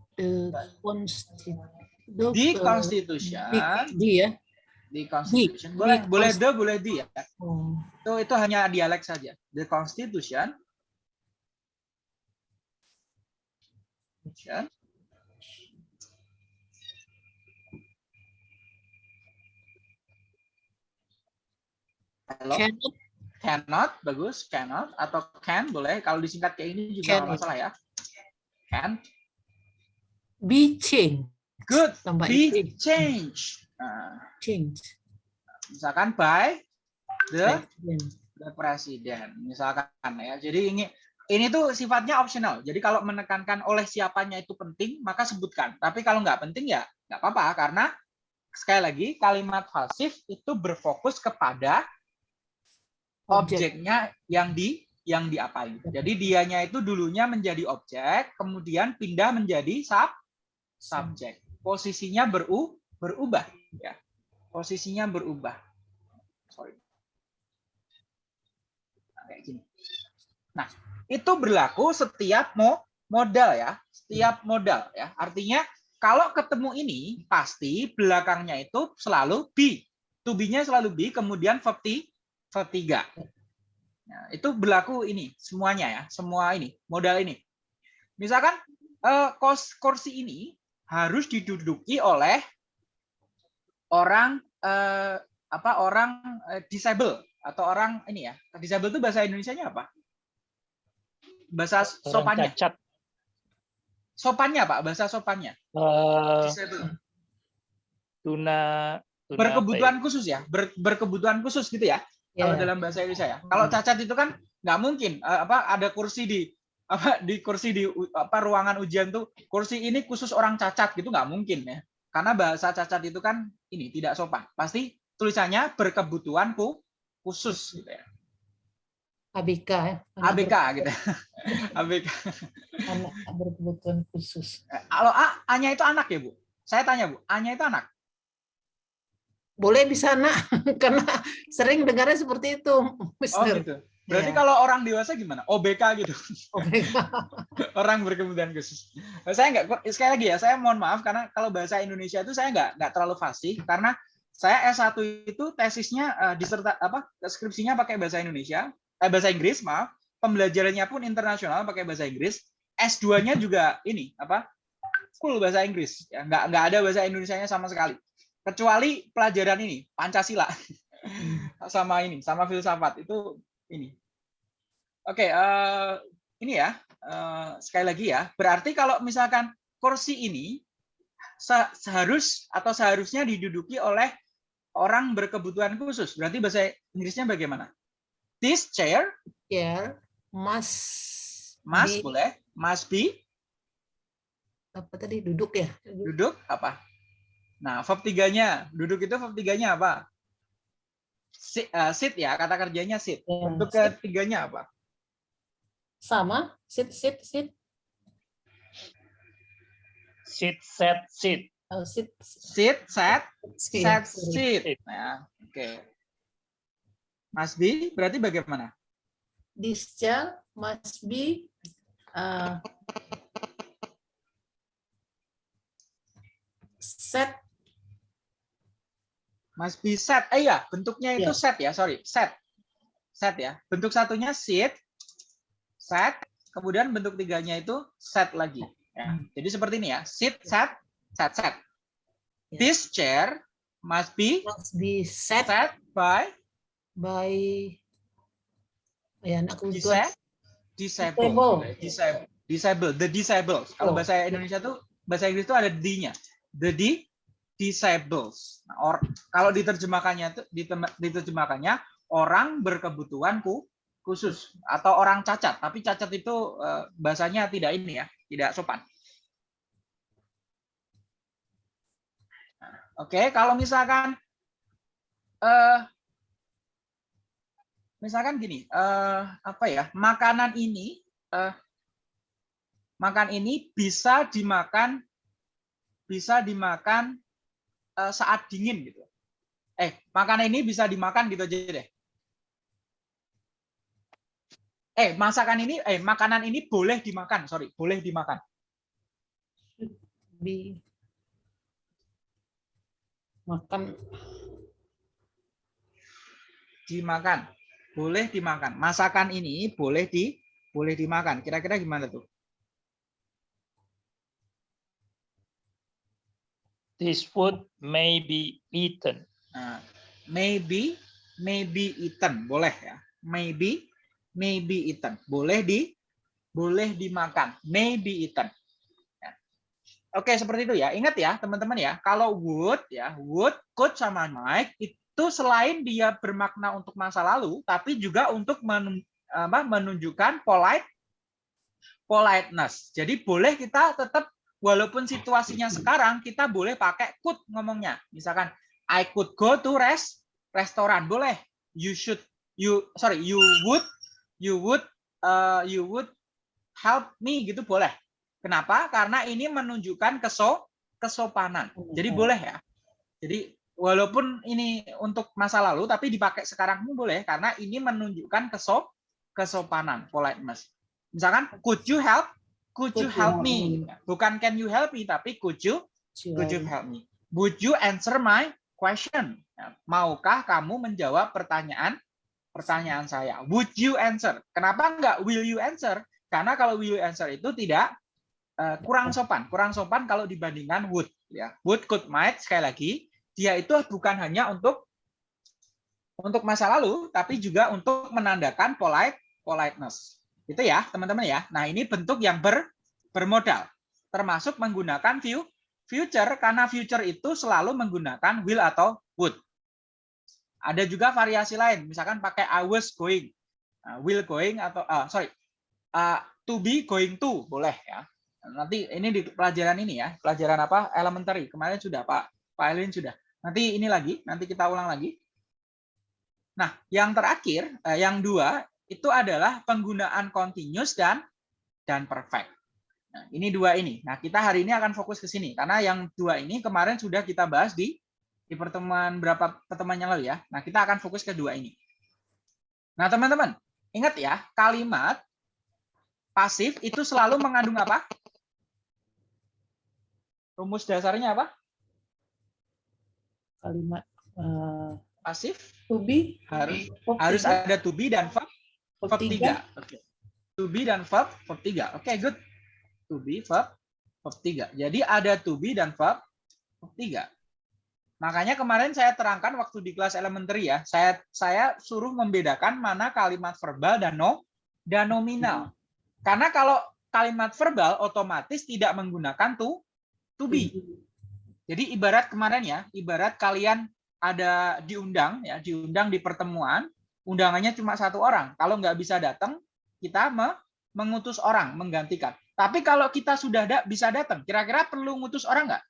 B: consti
A: di constitution.
B: Di, ya.
A: Di constitution. Boleh boleh the boleh di ya.
B: Oh.
A: Itu itu hanya dialek saja. The constitution. Halo.
B: Cannot.
A: Cannot, bagus. Cannot atau can boleh. Kalau disingkat kayak ini juga
B: Can.
A: masalah ya. Can.
B: Be change.
A: Good.
B: Tambah
A: Be
B: ing.
A: change. Nah,
B: Change.
A: misalkan by the the president. Misalkan ya. Jadi ini ini tuh sifatnya optional. Jadi kalau menekankan oleh siapanya itu penting, maka sebutkan. Tapi kalau nggak penting ya nggak apa-apa karena sekali lagi kalimat pasif itu berfokus kepada
B: Objek.
A: objeknya yang di yang diapain. Jadi dianya itu dulunya menjadi objek, kemudian pindah menjadi sub subjek. Posisinya beru berubah ya. Posisinya berubah. Sorry. Nah, kayak gini. Nah, itu berlaku setiap mo modal ya, setiap modal ya. Artinya kalau ketemu ini pasti belakangnya itu selalu be. To selalu be, kemudian verb ti- verb tiga. Nah, itu berlaku ini semuanya ya, semua ini modal ini. Misalkan eh, kos kursi ini harus diduduki oleh orang eh, apa orang eh, disable atau orang ini ya. Disable itu bahasa Indonesianya apa? Bahasa
C: Orang
A: sopannya.
C: cacat.
A: Sopannya Pak, bahasa sopannya.
C: eh,
A: Disable.
C: tuna, tuna
A: Berkebutuhan khusus ya, ber- berkebutuhan khusus gitu ya. Kalau
B: Ya.
A: dalam bahasa Indonesia ya. Kalau cacat itu kan nggak mungkin eh, apa ada kursi di apa di kursi di apa ruangan ujian tuh kursi ini khusus orang cacat gitu nggak mungkin ya. Karena bahasa cacat itu kan ini tidak sopan. Pasti tulisannya berkebutuhan khusus gitu ya.
B: ABK ya.
A: ABK gitu. ABK.
B: Anak berkebutuhan khusus.
A: Kalau A, A-nya itu anak ya, Bu? Saya tanya, Bu. A-nya itu anak.
B: Boleh di sana karena sering dengarnya seperti itu,
A: Oh,
B: Mister.
A: gitu. Berarti
B: Iya.
A: kalau orang dewasa gimana? OBK gitu.
B: ABK.
A: orang berkebutuhan khusus. Saya nggak sekali lagi ya, saya mohon maaf karena kalau bahasa Indonesia itu saya nggak nggak terlalu fasih karena saya S1 itu tesisnya eh, diserta apa skripsinya pakai bahasa Indonesia, eh, bahasa Inggris, maaf. Pembelajarannya pun internasional pakai bahasa Inggris. S2-nya juga ini apa? full bahasa Inggris. Ya, nggak nggak ada bahasa Indonesianya sama sekali. Kecuali pelajaran ini, Pancasila. sama ini, sama filsafat itu ini. Oke, eh, ini ya eh, sekali lagi ya. Berarti kalau misalkan kursi ini se- seharus atau seharusnya diduduki oleh orang berkebutuhan khusus. Berarti bahasa Inggrisnya bagaimana? This chair
B: Ya, must
A: must
B: be-
A: boleh, must be
B: apa tadi duduk ya?
A: duduk apa? Nah, verb tiganya, duduk itu verb tiganya apa? Sit, eh, sit ya, kata kerjanya sit.
B: Ya, sit.
A: ketiganya apa?
B: Sama, sit sit sit.
C: sit, set, sit.
B: Oh, sit.
A: Sit, set,
B: sit.
A: set, sit. Nah, oke. Must be berarti bagaimana?
B: This child must be uh, set
A: must be set. Eh ya, bentuknya itu
B: Iya.
A: set ya, sorry, set. Set ya. Bentuk satunya sit, set, kemudian bentuk tiganya itu set lagi. Ya. Jadi seperti ini ya, sit, set, set, set.
B: Ya.
A: This chair must be
B: must be set
A: set by
B: by ya aku
A: disa- disabled.
B: Disable.
A: Disable. Disable. The disabled. Kalau
B: Oh.
A: bahasa Indonesia tuh bahasa Inggris itu ada d-nya. The di disables. Nah, or, kalau diterjemahkannya itu ditem- diterjemahkannya orang berkebutuhan ku- khusus atau orang cacat. Tapi cacat itu eh, bahasanya tidak ini ya, tidak sopan. Oke, kalau misalkan eh misalkan gini, eh apa ya? Makanan ini eh makan ini bisa dimakan bisa dimakan eh, saat dingin gitu. Eh, makanan ini bisa dimakan gitu aja deh. Eh, masakan ini eh makanan ini boleh dimakan, sorry, boleh dimakan.
B: be makan
A: Dimakan. Boleh dimakan. Masakan ini boleh di boleh dimakan. Kira-kira gimana tuh?
C: This food may be eaten.
A: Nah, maybe maybe eaten boleh ya maybe maybe eaten. Boleh di boleh dimakan. Maybe eaten. Ya. oke seperti itu ya. Ingat ya teman-teman ya kalau would ya would could sama might itu selain dia bermakna untuk masa lalu tapi juga untuk men- apa, menunjukkan polite politeness. Jadi boleh kita tetap walaupun situasinya sekarang kita boleh pakai could ngomongnya. Misalkan I could go to rest restoran. Boleh. You should you sorry you would you would uh, you would help me gitu boleh. Kenapa? Karena ini menunjukkan keso kesopanan. Jadi
B: Hmm.
A: boleh ya. Jadi walaupun ini untuk masa lalu tapi dipakai sekarang pun boleh karena ini menunjukkan keso kesopanan politeness. Misalkan could you help could you help me? Bukan can you help me tapi could you Could you help me? Would you answer my question? Maukah kamu menjawab pertanyaan pertanyaan saya? Would you answer? Kenapa enggak will you answer? Karena kalau will you answer itu tidak eh, kurang sopan, kurang sopan kalau dibandingkan would ya. Would, could, might sekali lagi dia itu bukan hanya untuk untuk masa lalu tapi juga untuk menandakan polite politeness. Itu ya, teman-teman ya. Nah, ini bentuk yang ber, bermodal termasuk menggunakan view future karena future itu selalu menggunakan will atau would. Ada juga variasi lain, misalkan pakai I was going, Nah, will going atau ah, sorry ah, to be going to boleh ya. Nanti ini di pelajaran ini ya, pelajaran apa elementary kemarin sudah Pak Pak Elin sudah. Nanti ini lagi, nanti kita ulang lagi. Nah, yang terakhir, eh, yang dua itu adalah penggunaan continuous dan dan perfect. Nah, ini dua ini. Nah, kita hari ini akan fokus ke sini karena yang dua ini kemarin sudah kita bahas di di pertemuan berapa pertemuan yang lalu ya. Nah, kita akan fokus ke dua ini. Nah, teman-teman, ingat ya, kalimat pasif itu selalu mengandung apa? Rumus dasarnya apa?
B: kalimat eh,
A: Pasif
B: to be
A: harus
B: verb
A: harus
B: tiga,
A: ada to be dan verb
B: verb
A: verb
B: tiga.
A: 3. Oke. To be dan verb verb 3. Oke, good. To be verb verb 3. Jadi ada to be dan verb verb 3. Makanya kemarin saya terangkan waktu di kelas elementary ya, saya saya suruh membedakan mana kalimat verbal dan no dan nominal. Karena kalau kalimat verbal otomatis tidak menggunakan to to be. Jadi ibarat kemarin ya, ibarat kalian ada diundang ya, diundang di pertemuan, undangannya cuma satu orang. Kalau nggak bisa datang, kita me- mengutus orang menggantikan. Tapi kalau kita sudah da- bisa datang, kira-kira perlu ngutus orang nggak?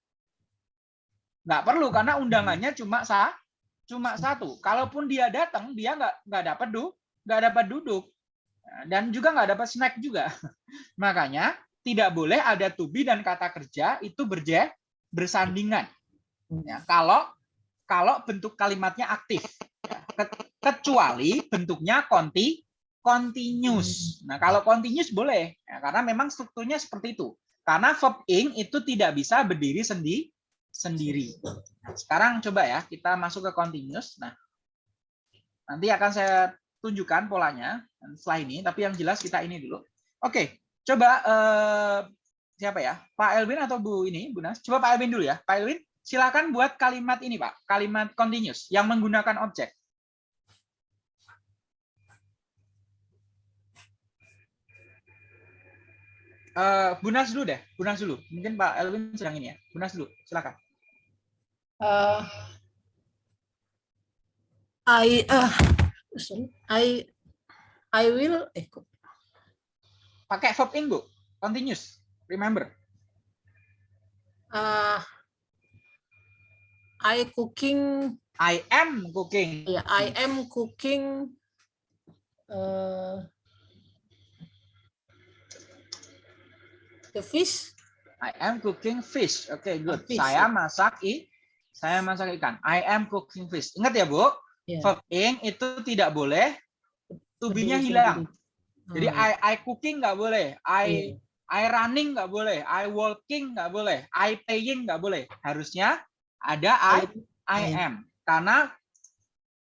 A: Nggak perlu karena undangannya cuma sa cuma satu. Kalaupun dia datang, dia nggak nggak dapat du nggak dapat duduk dan juga nggak dapat snack juga. Makanya tidak boleh ada to be dan kata kerja itu berje bersandingan. Ya, kalau kalau bentuk kalimatnya aktif, Ya, ke- kecuali bentuknya konti continuous. Nah, kalau continuous boleh, ya, karena memang strukturnya seperti itu. Karena verb ing itu tidak bisa berdiri sendi sendiri. Nah, sekarang coba ya kita masuk ke continuous. Nah, nanti akan saya tunjukkan polanya setelah ini, tapi yang jelas kita ini dulu. Oke, coba eh, siapa ya? Pak Elvin atau Bu ini, Bu Nas? Coba Pak Elvin dulu ya. Pak Elvin, silakan buat kalimat ini, Pak. Kalimat continuous yang menggunakan objek. Uh, Bunas dulu deh, Bunas dulu. Mungkin Pak Elvin sedang ini ya. Bunas dulu, silakan.
B: Uh, I uh, sorry, I I will eh
A: pakai verb ing Bu. Continuous. Remember.
B: Uh, I cooking
A: I am cooking.
B: Yeah, I am cooking uh, The fish?
A: I am cooking fish. Oke, okay, good. Fish, saya masak i, saya masak ikan. I am cooking fish. Ingat ya, Bu? Yeah. Verb ing itu tidak boleh to-be-nya hilang. Hmm. Jadi I I cooking nggak boleh. I yeah. I running nggak boleh. I walking nggak boleh. I paying nggak boleh. Harusnya ada I I am. Karena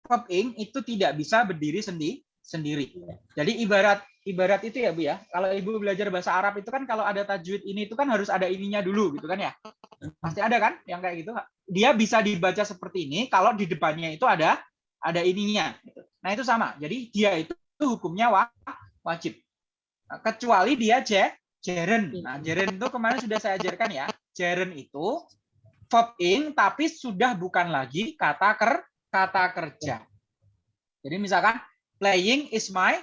A: verb ing itu tidak bisa berdiri sendiri sendiri. Iya. Jadi ibarat ibarat itu ya Bu ya. Kalau Ibu belajar bahasa Arab itu kan kalau ada tajwid ini itu kan harus ada ininya dulu gitu kan ya. Pasti ada kan yang kayak gitu. Dia bisa dibaca seperti ini kalau di depannya itu ada ada ininya. Gitu. Nah itu sama. Jadi dia itu hukumnya wajib. Kecuali dia je, jeren. Nah jeren itu kemarin sudah saya ajarkan ya. Jeren itu verb ing tapi sudah bukan lagi kata ker kata kerja. Jadi misalkan playing is my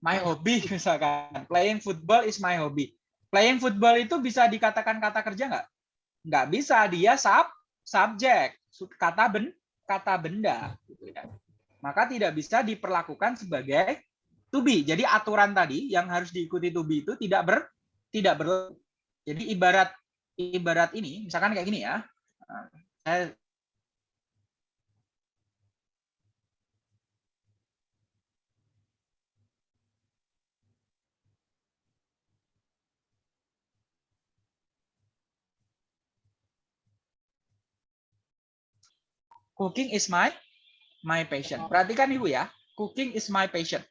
A: my hobby misalkan. Playing football is my hobby. Playing football itu bisa dikatakan kata kerja nggak? Nggak bisa. Dia sub subjek kata ben kata benda gitu ya. maka tidak bisa diperlakukan sebagai to be. Jadi aturan tadi yang harus diikuti to be itu tidak ber tidak ber jadi ibarat ibarat ini misalkan kayak gini ya. Saya Cooking is my my passion. Perhatikan Ibu ya. Cooking is my passion.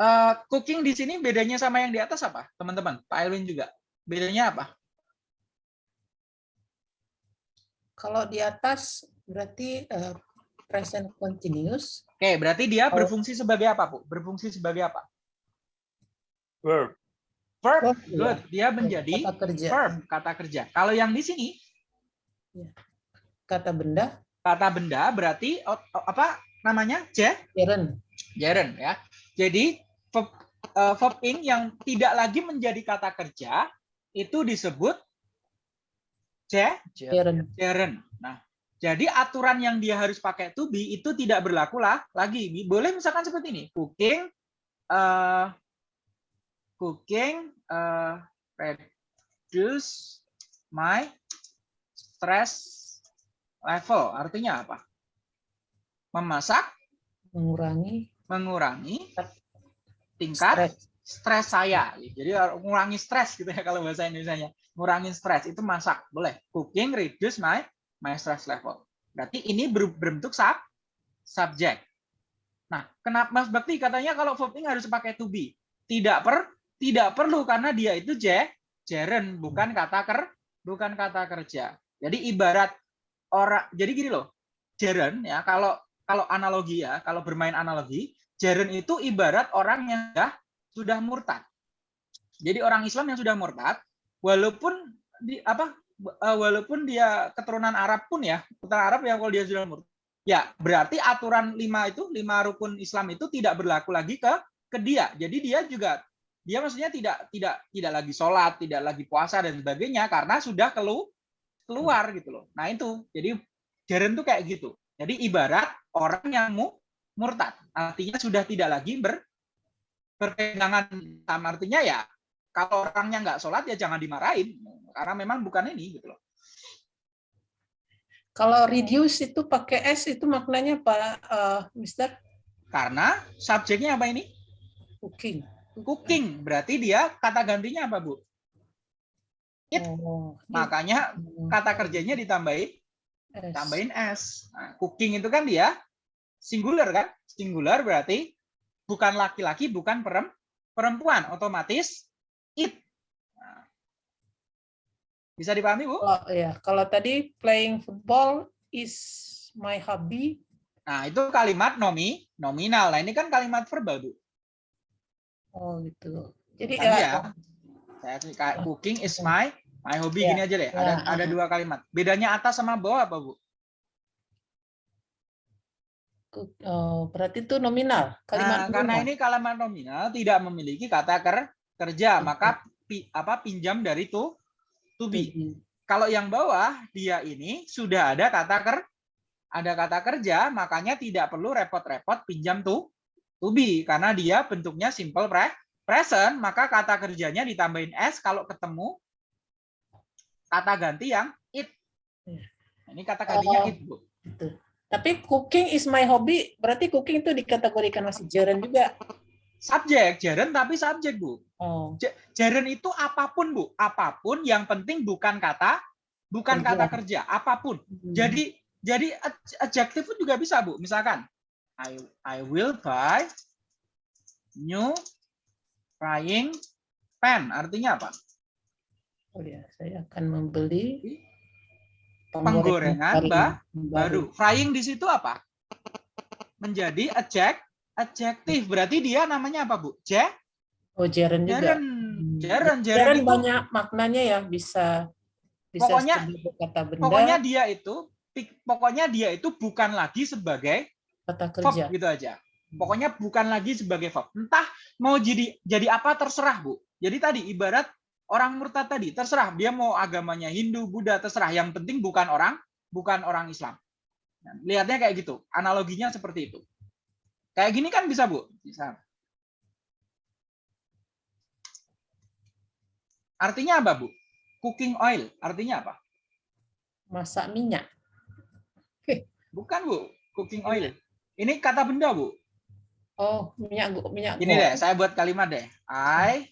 A: uh, cooking di sini bedanya sama yang di atas apa? Teman-teman, Pak Elwin juga. Bedanya apa?
B: Kalau di atas berarti uh, present continuous.
A: Oke, berarti dia berfungsi sebagai apa, Bu? Berfungsi sebagai apa?
C: Verb.
A: Verb. Good. Dia menjadi kata kerja. verb, kata kerja. Kalau yang di sini.
B: Kata benda?
A: Kata benda berarti apa namanya? Jaren. Jaren ya. Jadi verb, uh, verb ing yang tidak lagi menjadi kata kerja itu disebut jaren. Jaren. Nah, jadi aturan yang dia harus pakai to be itu tidak berlaku lah lagi. Boleh misalkan seperti ini, cooking, uh, cooking, uh, reduce my stress level. Artinya apa? Memasak,
B: mengurangi
A: mengurangi tingkat stres saya. Jadi mengurangi stres gitu ya kalau bahasa Indonesia. Mengurangi stres itu masak, boleh. Cooking reduce my my stress level. Berarti ini berbentuk sub subjek. Nah, kenapa Mas Bakti katanya kalau verb harus pakai to be? Tidak per tidak perlu karena dia itu je, jeren bukan kata ker bukan kata kerja. Jadi ibarat orang jadi gini loh. Jaren ya kalau kalau analogi ya, kalau bermain analogi, jaren itu ibarat orang yang sudah sudah murtad. Jadi orang Islam yang sudah murtad walaupun di apa eh, walaupun dia keturunan Arab pun ya, keturunan Arab ya kalau dia sudah murtad. Ya, berarti aturan lima itu, lima rukun Islam itu tidak berlaku lagi ke ke dia. Jadi dia juga dia maksudnya tidak tidak tidak lagi sholat, tidak lagi puasa dan sebagainya karena sudah kelu keluar gitu loh. Nah itu, jadi jaren tuh kayak gitu. Jadi ibarat orang yang mu, murtad, artinya sudah tidak lagi ber, berpegangan sama artinya ya kalau orangnya nggak sholat ya jangan dimarahin karena memang bukan ini gitu loh.
B: Kalau reduce itu pakai s itu maknanya apa, uh, Mister?
A: Karena subjeknya apa ini?
B: Cooking.
A: Cooking berarti dia kata gantinya apa bu? It.
B: Oh,
A: Makanya
B: Hmm.
A: kata kerjanya ditambahin
B: S.
A: tambahin s. Nah, cooking itu kan dia singular kan? Singular berarti bukan laki-laki, bukan perem- perempuan, otomatis it. Nah. Bisa dipahami, Bu?
B: Oh ya, kalau tadi playing football is my hobby.
A: Nah, itu kalimat nomi nominal. Nah, ini kan kalimat verbal, Bu.
B: Oh gitu. Jadi
A: Kan
B: ya,
A: ya. Saya kasih kayak cooking is my my hobby
B: Ya,
A: gini aja deh. Ada
B: ya,
A: ada
B: uh-huh.
A: dua kalimat. Bedanya atas sama bawah apa, Bu?
B: oh, berarti itu nominal. Kalimat
A: Nah, karena ini kalimat nominal tidak memiliki kata ker- kerja, maka pi- apa pinjam dari to to be.
B: Hmm.
A: Kalau yang bawah dia ini sudah ada kata ker ada kata kerja, makanya tidak perlu repot-repot pinjam to to be karena dia bentuknya simple pre present, maka kata kerjanya ditambahin s kalau ketemu kata ganti yang it.
B: Iya.
A: Ini kata gantinya
B: Oh.
A: it, Bu.
B: Gitu. Tapi cooking is my hobby, berarti cooking itu dikategorikan masih jaren juga.
A: Subjek, jaren tapi subjek, Bu.
B: Oh,
A: Jaren itu apa pun, Bu. Apa pun yang penting bukan kata bukan
B: Kerja.
A: kata kerja, apa pun.
B: Hmm.
A: Jadi jadi ad- adjektif pun juga bisa, Bu. Misalkan I I will buy new frying pan. Artinya apa?
B: oh ya, saya akan membeli
A: Penggorengan
B: garing
A: ba- Baru. Frying di situ apa? Menjadi adjek adjektif. Berarti dia namanya apa, Bu? Je,
B: Oh, jaren juga.
A: jaren. Jaren,
B: Jaren
A: jaren itu
B: banyak maknanya ya, bisa bisa
A: Pokoknya-
B: kata benda,
A: pokoknya dia itu pokoknya dia itu bukan lagi sebagai
B: kata
A: verb
B: kerja.
A: gitu aja. Pokoknya bukan lagi sebagai verb. Entah mau jadi jadi apa terserah, Bu. Jadi tadi ibarat orang murtad tadi, terserah dia mau agamanya Hindu, Buddha, terserah. Yang penting bukan orang bukan orang Islam. Nah, Lihatnya kayak gitu. Analoginya seperti itu. Kayak gini kan bisa, Bu? Bisa. Artinya apa, Bu? Cooking oil. Artinya apa?
B: Masak minyak.
A: Bukan, Bu. Cooking oil. Ini kata benda, Bu.
B: Oh, minyak minyak
A: Gini deh, saya buat kalimat deh. I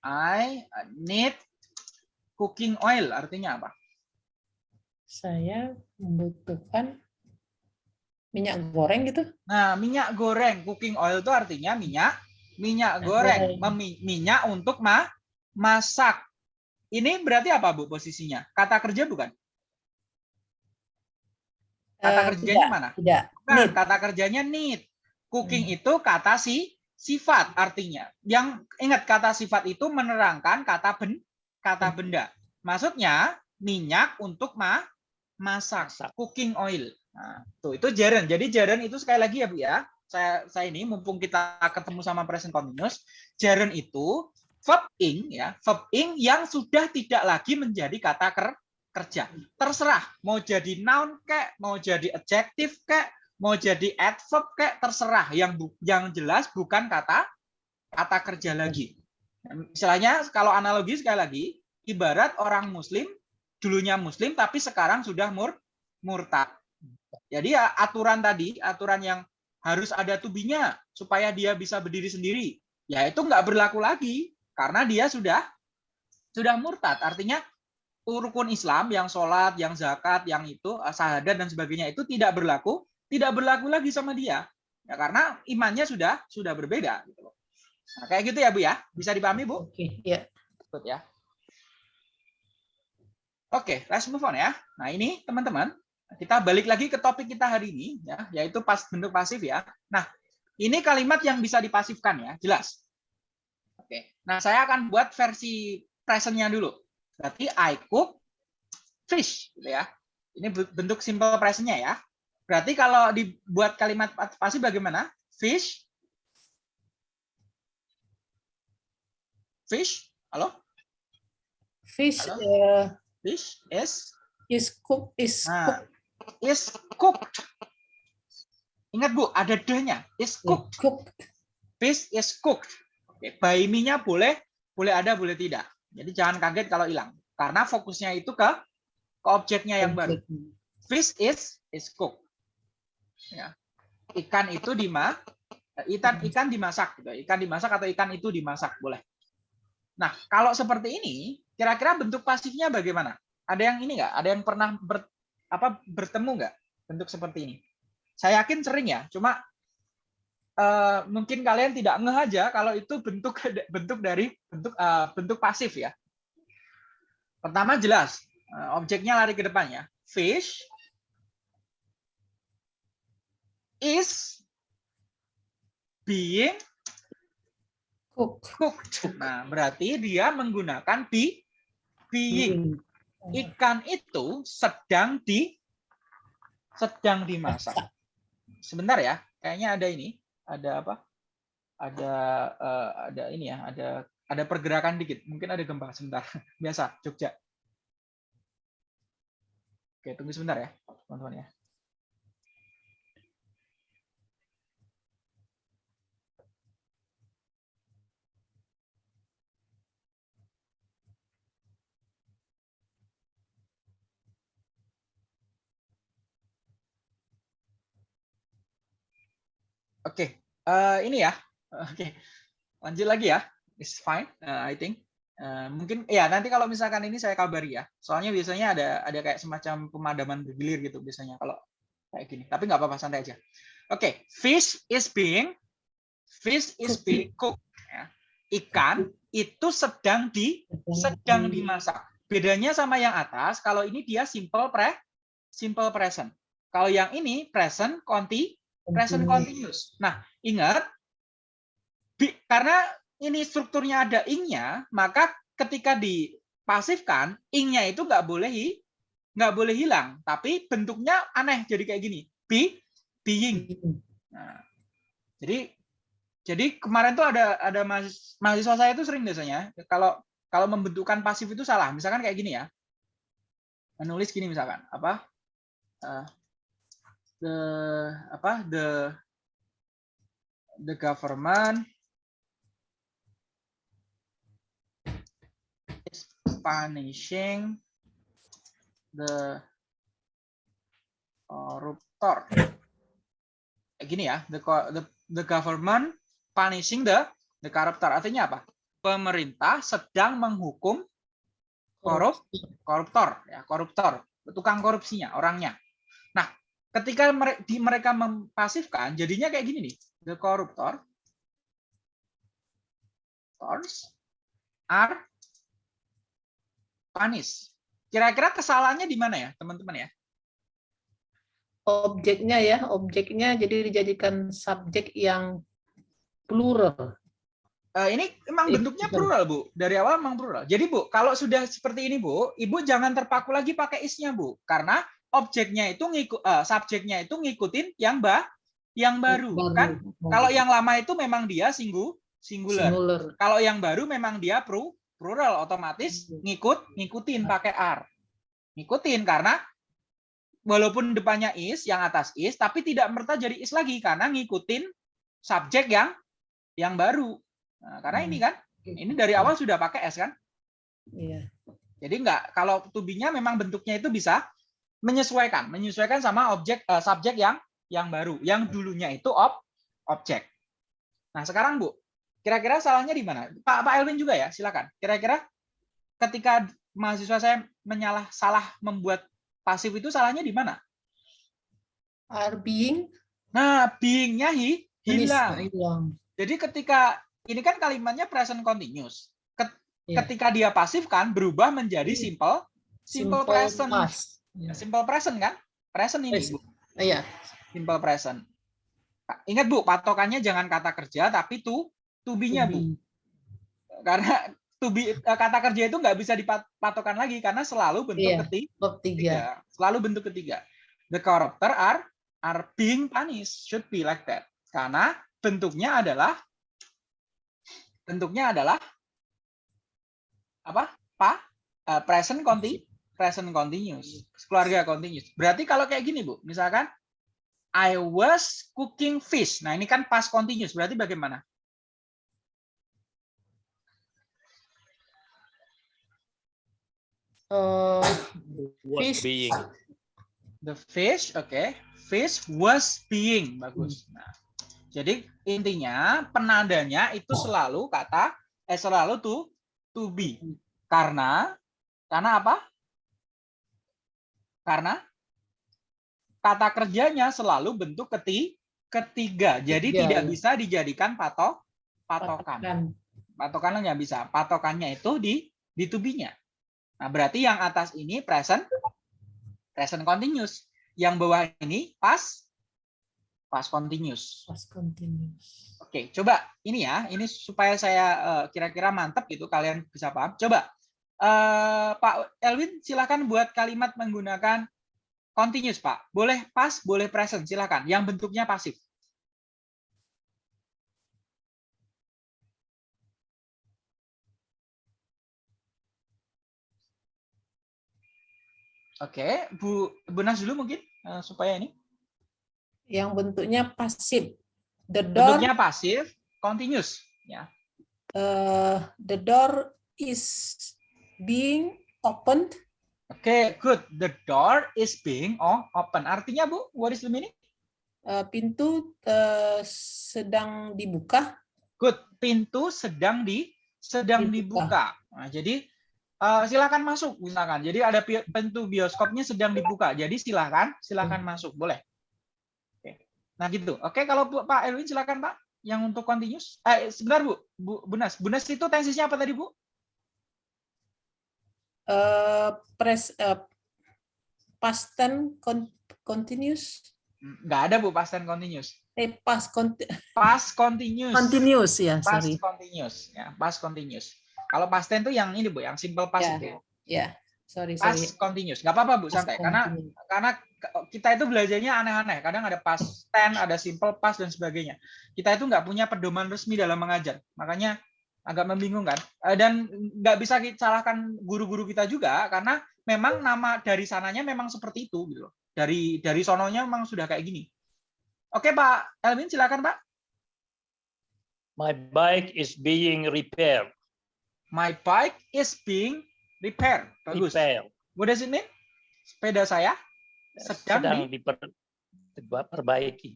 A: I need cooking oil. Artinya apa?
B: Saya membutuhkan minyak goreng gitu.
A: Nah, minyak goreng. Cooking oil itu artinya minyak minyak goreng. Memi- minyak untuk ma masak. Ini berarti apa, Bu, posisinya? Kata kerja bukan? Kata
B: Eh,
A: kerjanya
B: tidak,
A: mana?
B: Tidak.
A: Bukan,
B: Need.
A: kata kerjanya need. Cooking
B: Hmm.
A: itu kata si sifat artinya. Yang ingat kata sifat itu menerangkan kata ben kata
B: Hmm.
A: benda. Maksudnya minyak untuk ma masak, cooking oil. Nah, tuh itu jaren. Jadi jaren itu sekali lagi ya Bu ya. Saya saya ini mumpung kita ketemu sama present continuous, jaren itu verb ing ya, verb ing yang sudah tidak lagi menjadi kata ker kerja. Terserah mau jadi noun kayak, mau jadi adjektif kayak, mau jadi adverb kayak terserah yang yang jelas bukan kata kata kerja lagi. Misalnya kalau analogi sekali lagi, ibarat orang muslim dulunya muslim tapi sekarang sudah mur murtad. Jadi ya aturan tadi, aturan yang harus ada tubinya supaya dia bisa berdiri sendiri, ya itu nggak berlaku lagi karena dia sudah sudah murtad. Artinya rukun Islam yang sholat, yang zakat, yang itu syahadat dan sebagainya itu tidak berlaku, tidak berlaku lagi sama dia. Ya karena imannya sudah sudah berbeda gitu loh. Nah, kayak gitu ya Bu ya. Bisa dipahami Bu?
B: Oke, ya.
A: Good ya. Oke, let's move on ya. Nah, ini teman-teman, kita balik lagi ke topik kita hari ini ya, yaitu pas bentuk pasif ya. Nah, ini kalimat yang bisa dipasifkan ya, jelas. Oke. Nah, saya akan buat versi present-nya dulu. Berarti I cook fish gitu ya. Ini bentuk simple present-nya ya. Berarti kalau dibuat kalimat pasif bagaimana? Fish Fish? Halo?
B: Fish
A: Halo?
B: eh,
A: Fish is
B: is cook is
A: Nah, is cooked. Ingat Bu, ada d-nya. Is cooked.
B: cook.
A: Fish is cooked. Oke, by me-nya boleh, boleh ada, boleh tidak. Jadi jangan kaget kalau hilang. Karena fokusnya itu ke ke objeknya yang baru. Fish is is cooked. Ya. Ikan itu dima ikan ikan dimasak gitu. Ikan dimasak atau ikan itu dimasak boleh. Nah, kalau seperti ini, kira-kira bentuk pasifnya bagaimana? Ada yang ini nggak? Ada yang pernah ber, apa bertemu nggak bentuk seperti ini? Saya yakin sering ya, cuma uh, mungkin kalian tidak ngeh aja kalau itu bentuk bentuk dari bentuk uh, bentuk pasif ya. Pertama jelas, uh, objeknya lari ke depannya. Fish is being cooked. Nah, berarti dia menggunakan be, being. Ikan itu sedang di sedang dimasak. Sebentar ya, kayaknya ada ini, ada apa? Ada uh, ada ini ya, ada ada pergerakan dikit. Mungkin ada gempa sebentar. Biasa, Jogja. Oke, tunggu sebentar ya, teman-teman ya. Oke, okay. uh, eh, ini ya. Oke, okay. lanjut lagi ya. It's fine, uh, I think. Uh, mungkin ya nanti kalau misalkan ini saya kabari ya. Soalnya biasanya ada ada kayak semacam pemadaman bergilir gitu biasanya kalau kayak gini. Tapi nggak apa-apa santai aja. Oke, okay. fish is being fish is being cooked. Ya. Ikan itu sedang di sedang dimasak. Bedanya sama yang atas, kalau ini dia simple pre simple present. Kalau yang ini present conti present continuous. Nah, ingat karena ini strukturnya ada ing-nya, maka ketika dipasifkan, ing-nya itu nggak boleh nggak boleh hilang, tapi bentuknya aneh jadi kayak gini, be being. Nah, jadi jadi kemarin tuh ada ada mahasiswa saya itu sering biasanya kalau kalau membentukkan pasif itu salah. Misalkan kayak gini ya. Menulis gini misalkan, apa? Uh, the apa the the government is punishing the koruptor. Kayak gini ya, the, the the government punishing the the corruptor. Artinya apa? Pemerintah sedang menghukum korup koruptor ya, koruptor, tukang korupsinya, orangnya. Nah, ketika mereka mempasifkan, jadinya kayak gini nih. The corruptor are punished. Kira-kira kesalahannya di mana ya, teman-teman ya?
B: Objeknya ya, objeknya jadi dijadikan subjek yang plural.
A: Uh, ini emang bentuknya plural, Bu. Dari awal memang plural. Jadi, Bu, kalau sudah seperti ini, Bu, Ibu jangan terpaku lagi pakai isnya, Bu. Karena objeknya itu ngikut uh, subjeknya itu ngikutin yang bah yang baru, baru. kan kalau yang lama itu memang dia singgu singular. singular kalau yang baru memang dia pro plural otomatis iya. ngikut ngikutin nah. pakai r ngikutin karena walaupun depannya is yang atas is tapi tidak merta jadi is lagi karena ngikutin subjek yang yang baru nah, karena hmm. ini kan ini dari awal sudah pakai s kan iya jadi enggak kalau tubinya memang bentuknya itu bisa menyesuaikan, menyesuaikan sama objek uh, subjek yang yang baru, yang dulunya itu ob objek. Nah, sekarang Bu, kira-kira salahnya di mana? Pak Pak Elvin juga ya, silakan. Kira-kira ketika mahasiswa saya menyalah salah membuat pasif itu salahnya di mana?
B: Are being.
A: Nah, being-nya hi, hilang. Jadi ketika ini kan kalimatnya present continuous. Iya. Ketika dia pasif kan berubah menjadi iya. simple simple, simple present. Past. Ya, simple present kan? Present ini, Bu.
B: Iya.
A: Simple present. Ingat, Bu, patokannya jangan kata kerja, tapi tu, tubinya, Bu. Karena tubi eh, kata kerja itu nggak bisa dipatokan lagi karena selalu bentuk iya, ketiga. ketiga. Selalu bentuk ketiga. The corruptor are are being punished. Should be like that. Karena bentuknya adalah bentuknya adalah apa? Pa, uh, present conti present continuous, keluarga continuous. Berarti kalau kayak gini, Bu, misalkan I was cooking fish. Nah, ini kan past continuous. Berarti bagaimana?
B: Uh,
D: was fish. being.
A: The fish, oke. Okay. Fish was being. Bagus. Nah, jadi intinya penandanya itu selalu kata eh selalu tuh to be. Karena karena apa? Karena kata kerjanya selalu bentuk keti, ketiga. Jadi
B: Ketiga,
A: tidak bisa dijadikan patok patokan.
B: Patokan.
A: Patokannya nggak bisa. Patokannya itu di di to be-nya. Nah, berarti yang atas ini present present continuous. Yang bawah ini past past continuous.
B: Past continuous.
A: Oke, coba ini ya, ini supaya saya eh, kira-kira mantap gitu kalian bisa paham. Coba eh, Pak Elwin silakan buat kalimat menggunakan continuous, Pak. Boleh past, boleh present, silakan. Yang bentuknya pasif. Oke, Bu Bu Nas dulu mungkin eh, supaya ini
B: Yang bentuknya pasif. The door,
A: bentuknya pasif, continuous ya.
B: uh, the door is being opened.
A: Oke, good. The door is being open. Artinya, Bu, what is the meaning?
B: Uh, pintu uh, sedang dibuka.
A: Good. Pintu sedang di sedang dibuka.
B: Dibuka.
A: Nah, jadi eh, silakan masuk misalkan. Jadi ada pi- pintu bioskopnya sedang dibuka. Jadi silakan silakan masuk, boleh. Oke. Nah, gitu. Oke, kalau Bu- Pak Elwin silakan, Pak. Yang untuk continuous. Eh, sebentar, Bu. Bu Bunas. Bunas itu tensisnya apa tadi, Bu?
B: Uh, press uh, past tense con- continuous.
A: Nggak ada, Bu, past tense continuous.
B: Eh, past conti-
A: Past continuous.
B: continuous ya,
A: past
B: sorry.
A: continuous ya past continuous kalau past tense itu yang ini bu yang simple past
B: Ya,
A: itu
B: Ya, sorry,
A: past
B: sorry.
A: continuous nggak apa-apa bu
B: Past
A: santai karena
B: continuous.
A: karena kita itu belajarnya aneh-aneh kadang ada past tense ada simple past dan sebagainya kita itu nggak punya pedoman resmi dalam mengajar makanya agak membingungkan Eh, dan nggak bisa kita salahkan guru-guru kita juga karena memang nama dari sananya memang seperti itu gitu loh dari dari sononya memang sudah kayak gini oke pak Elvin silakan pak
D: My bike is being repaired.
A: my bike is being repaired bagus
D: Repair.
A: What does it mean? Sepeda saya sedang,
D: Sedang
A: di,
D: diperbaiki.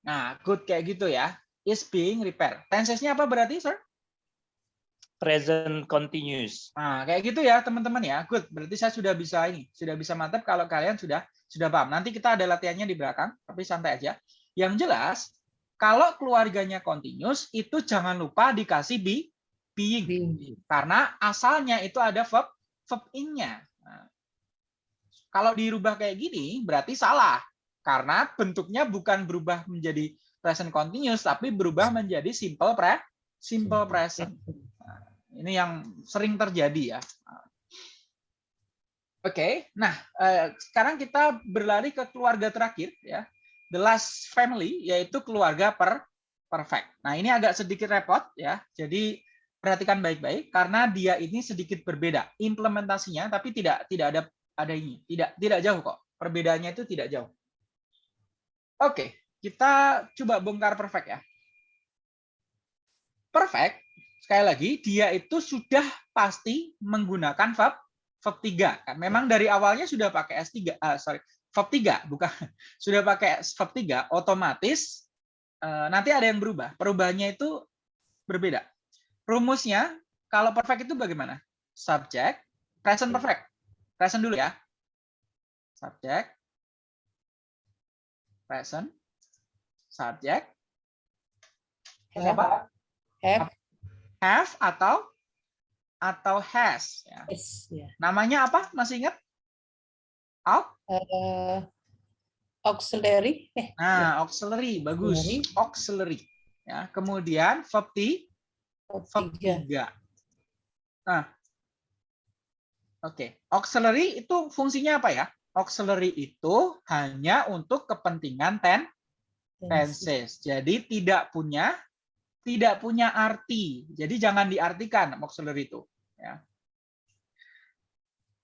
A: nah good kayak gitu ya. Is being repaired. Tensesnya apa berarti, sir?
D: Present continuous.
A: Nah, kayak gitu ya, teman-teman ya. Good. Berarti saya sudah bisa ini, sudah bisa mantap kalau kalian sudah sudah paham. Nanti kita ada latihannya di belakang, tapi santai aja. Yang jelas, kalau keluarganya continuous itu jangan lupa dikasih be, being.
B: Being.
A: Karena asalnya itu ada verb verb in-nya. Nah, kalau dirubah kayak gini berarti salah. Karena bentuknya bukan berubah menjadi present continuous tapi berubah menjadi simple pre simple present. Ini yang sering terjadi ya. Oke, nah eh, sekarang kita berlari ke keluarga terakhir ya. The last family yaitu keluarga per perfect. Nah, ini agak sedikit repot ya. Jadi perhatikan baik-baik karena dia ini sedikit berbeda implementasinya tapi tidak tidak ada ada ini tidak tidak jauh kok perbedaannya itu tidak jauh oke kita coba bongkar perfect ya perfect sekali lagi dia itu sudah pasti menggunakan verb verb 3 kan memang dari awalnya sudah pakai S3 ah, sorry verb 3 bukan. Sudah pakai verb 3 otomatis eh, nanti ada yang berubah. Perubahannya itu berbeda. Rumusnya kalau perfect itu bagaimana? Subject, present perfect. Present dulu ya. Subject, present, subject,
B: Have,
A: apa?
B: have,
A: Have atau atau has. Ya.
B: yes, ya.
A: Namanya apa? Masih ingat? Au?
B: Uh, auxiliary, eh,
A: Nah, auxiliary, bagus.
B: Auxiliary.
A: Auxiliary. Ya, kemudian verb ti-
B: verb
A: verb
B: tiga.
A: tiga. Nah, oke. Auxiliary itu fungsinya apa ya? Auxiliary itu hanya untuk kepentingan ten tenses. Jadi tidak punya tidak punya arti. Jadi jangan diartikan auxiliary itu. Ya.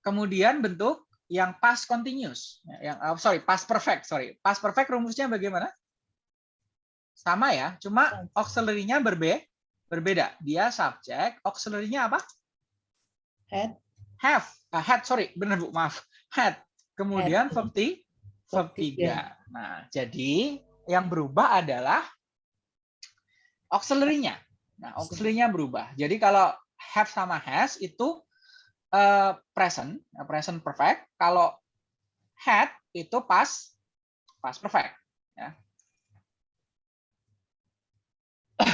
A: Kemudian bentuk yang past continuous, Ya, yang oh, sorry past perfect, sorry past perfect rumusnya bagaimana? Sama ya, cuma auxiliary-nya berbe berbeda. Dia subjek, auxiliary-nya apa?
B: Had,
A: Have, Ah, had sorry, benar bu, maaf, had. Kemudian verb ti- verb
B: Verb tiga.
A: 3. Nah, jadi yang berubah adalah auxiliary-nya. Nah, auxiliary-nya berubah. Jadi kalau have sama has itu uh, present, present perfect. Kalau had itu past past perfect. Ya.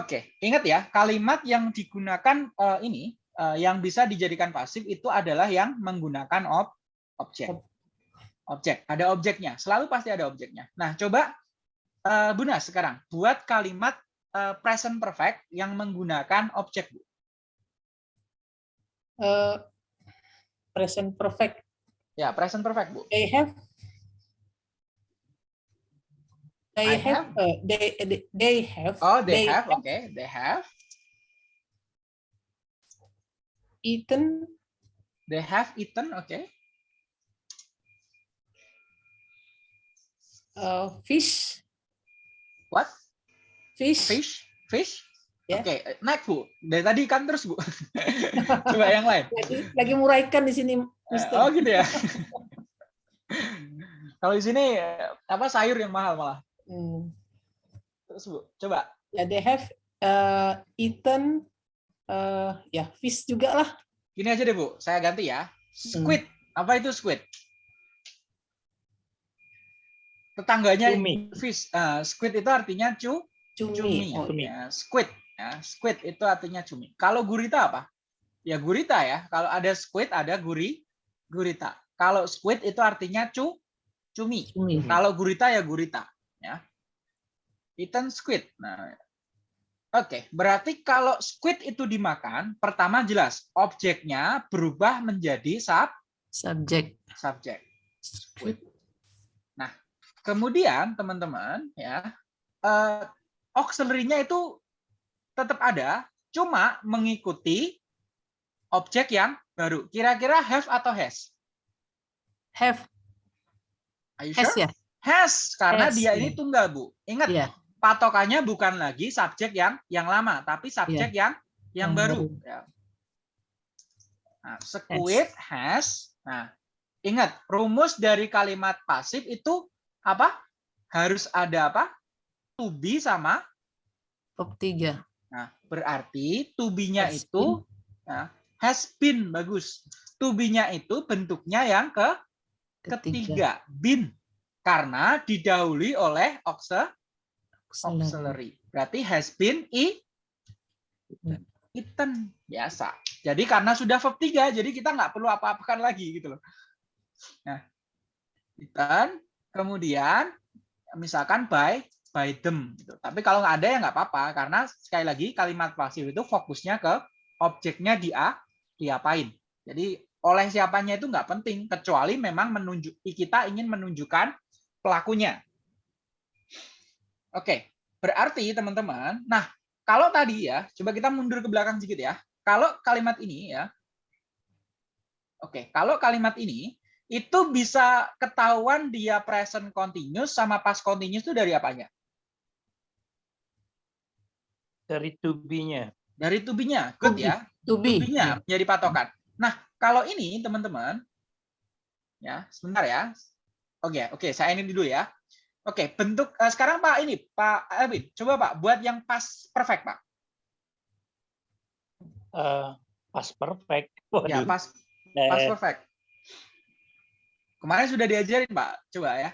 A: Oke, ingat ya kalimat yang digunakan uh, ini uh, yang bisa dijadikan pasif itu adalah yang menggunakan ob objek. Objek, ada objeknya. Selalu pasti ada objeknya. Nah, coba uh, Buna sekarang buat kalimat uh, present perfect yang menggunakan objek.
B: Uh, present perfect.
A: Ya, present perfect, Bu.
B: They have They have, have uh, they they have.
A: Oh, they, they have. have. Okay, they have.
B: Eaten.
A: They have eaten. Okay.
B: Uh, fish.
A: What?
B: Fish.
A: Fish. Fish.
B: Yeah.
A: Oke, okay. naik bu. Dari tadi ikan terus bu. Coba yang lain.
B: Lagi, lagi murah ikan di sini. Mister.
A: Oh gitu ya. Kalau di sini apa sayur yang mahal malah. Hmm. Terus Bu, coba.
B: Ya, they have uh, eaten uh, ya fish juga lah.
A: Gini aja deh Bu, saya ganti ya. Squid. Hmm. Apa itu squid? Tetangganya cumi. fish. Uh, squid itu artinya cu
B: cumi.
A: cumi. Oh, ya. Squid. Ya, squid itu artinya cumi. Kalau gurita apa? Ya gurita ya. Kalau ada squid ada guri gurita. Kalau squid itu artinya cu cumi. cumi. Kalau gurita ya gurita ya. Eaten squid. Nah, oke, okay. berarti kalau squid itu dimakan, pertama jelas objeknya berubah menjadi sub
B: subjek.
A: Subjek. Squid. Kemudian teman-teman ya, uh, auxiliary-nya itu tetap ada, cuma mengikuti objek yang baru. Kira-kira have atau has?
B: Have.
A: Are you has sure? ya? Has karena has, dia yeah. ini tunggal, Bu. Ingat, yeah. patokannya bukan lagi subjek yang yang lama, tapi subjek yeah. yang yang hmm. baru. Ya. Nah, squid has. Nah, ingat, rumus dari kalimat pasif itu apa? Harus ada apa? To be sama
B: verb 3.
A: Nah, berarti to be-nya itu nah, has been bagus. To be-nya itu bentuknya yang ke ketiga, ketiga. been karena didahului oleh auxiliary. Berarti has been eaten biasa. Jadi karena sudah verb 3, jadi kita nggak perlu apa-apakan lagi gitu loh. Nah, eaten, kemudian misalkan by by them gitu. Tapi kalau nggak ada ya nggak apa-apa karena sekali lagi kalimat pasif itu fokusnya ke objeknya dia diapain. Jadi oleh siapanya itu nggak penting kecuali memang menunjuk kita ingin menunjukkan pelakunya. Oke, berarti teman-teman, nah kalau tadi ya, coba kita mundur ke belakang sedikit ya. Kalau kalimat ini ya, oke, kalau kalimat ini itu bisa ketahuan dia present continuous sama past continuous itu dari apanya?
D: Dari to be-nya.
A: Dari to be-nya, good ya.
B: To be. To
A: be-nya menjadi patokan. Nah, kalau ini teman-teman, ya sebentar ya, Oke, oke, saya ini dulu ya. Oke, bentuk uh, sekarang Pak ini, Pak Elvin, coba Pak buat yang pas perfect, Pak.
D: Uh, pas perfect.
A: Waduh. Ya, pas pas eh. perfect. Kemarin sudah diajarin, Pak. Coba ya.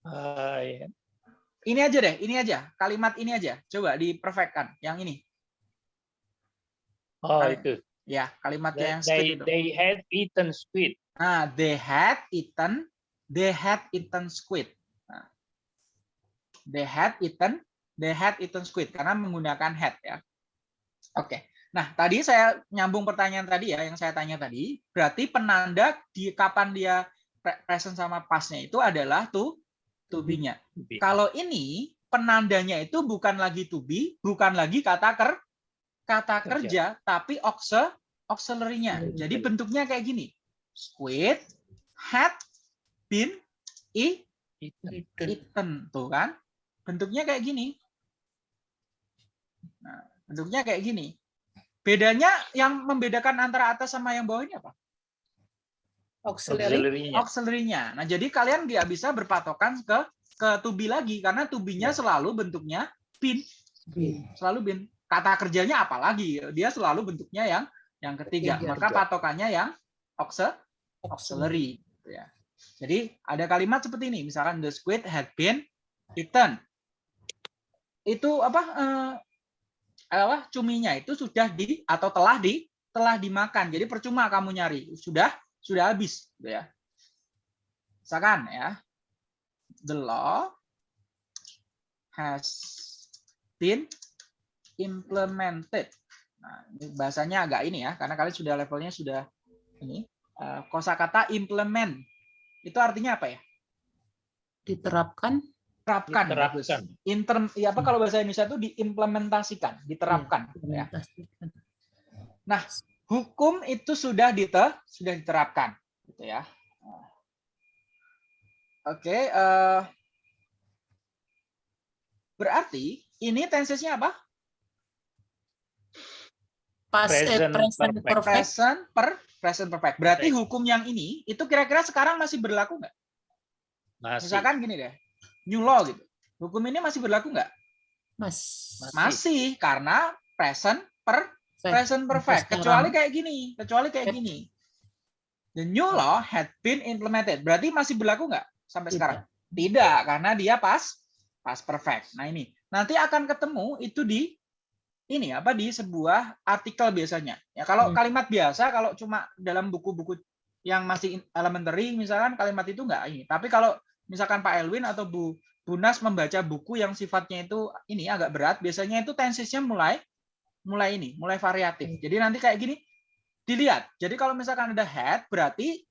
D: Uh, yeah.
A: Ini aja deh, ini aja. Kalimat ini aja. Coba diperfectkan yang ini.
D: Oh, Kalimat. itu.
A: Ya, kalimatnya
D: they,
A: yang squid
D: they,
A: itu.
D: They had eaten squid.
A: Nah, they had eaten they had eaten squid. Nah, they had eaten, they had eaten squid karena menggunakan had ya. Oke. Nah, tadi saya nyambung pertanyaan tadi ya yang saya tanya tadi, berarti penanda di kapan dia present sama pasnya itu adalah to to be-nya. Kalau ini penandanya itu bukan lagi to be, bukan lagi kata ker kata kerja, kerja tapi auxiliary-nya. Jadi bentuknya kayak gini. Squid had been i eaten tuh kan? Bentuknya kayak gini. Nah, bentuknya kayak gini bedanya yang membedakan antara atas sama yang bawah ini apa
B: auxiliary
A: auxiliary-nya nah jadi kalian nggak bisa berpatokan ke ke tubi lagi karena tubinya ya. selalu bentuknya bin selalu bin kata kerjanya apalagi dia selalu bentuknya yang yang ketiga.
B: Ketiga.
A: Maka patokannya yang auxil- auxiliary. gitu ya. Jadi ada kalimat seperti ini, misalkan the squid had been eaten. Itu apa? Apa cuminya itu sudah di atau telah di telah dimakan. Jadi percuma kamu nyari, sudah sudah habis, gitu ya. Misalkan ya, the law has been implemented. Nah, ini bahasanya agak ini ya, karena kalian sudah levelnya sudah ini. Eh, kosakata implement itu artinya apa ya?
B: Diterapkan.
A: Terapkan.
D: Diterapkan.
A: Inter, ya apa kalau bahasa Indonesia itu diimplementasikan, diterapkan. gitu ya.
B: implementasikan.
A: Hukum itu sudah dite, sudah diterapkan, gitu ya. Oke, eh, berarti ini tensesnya apa?
B: Pas eh,
D: Present
B: present
D: perfect.
B: perfect.
A: Present per present perfect. Berarti hukum yang ini itu kira-kira sekarang masih berlaku nggak?
D: Masih.
A: Misalkan gini deh, new law gitu. Hukum ini masih berlaku nggak?
B: Mas.
D: Masih.
A: Masih karena present per present perfect. Kecuali kayak gini, kecuali kayak gini. The new law had been implemented. Berarti masih berlaku nggak sampai
B: Tidak.
A: sekarang? Tidak, karena dia pas pas perfect. Nah ini nanti akan ketemu itu di ini apa di sebuah artikel biasanya. Ya kalau
B: Hmm.
A: kalimat biasa kalau cuma dalam buku-buku yang masih elementary misalkan kalimat itu enggak ini. Tapi kalau misalkan Pak Elwin atau Bu Bunas membaca buku yang sifatnya itu ini agak berat, biasanya itu tensesnya mulai mulai ini, mulai variatif. Jadi nanti kayak gini dilihat. Jadi kalau misalkan ada had berarti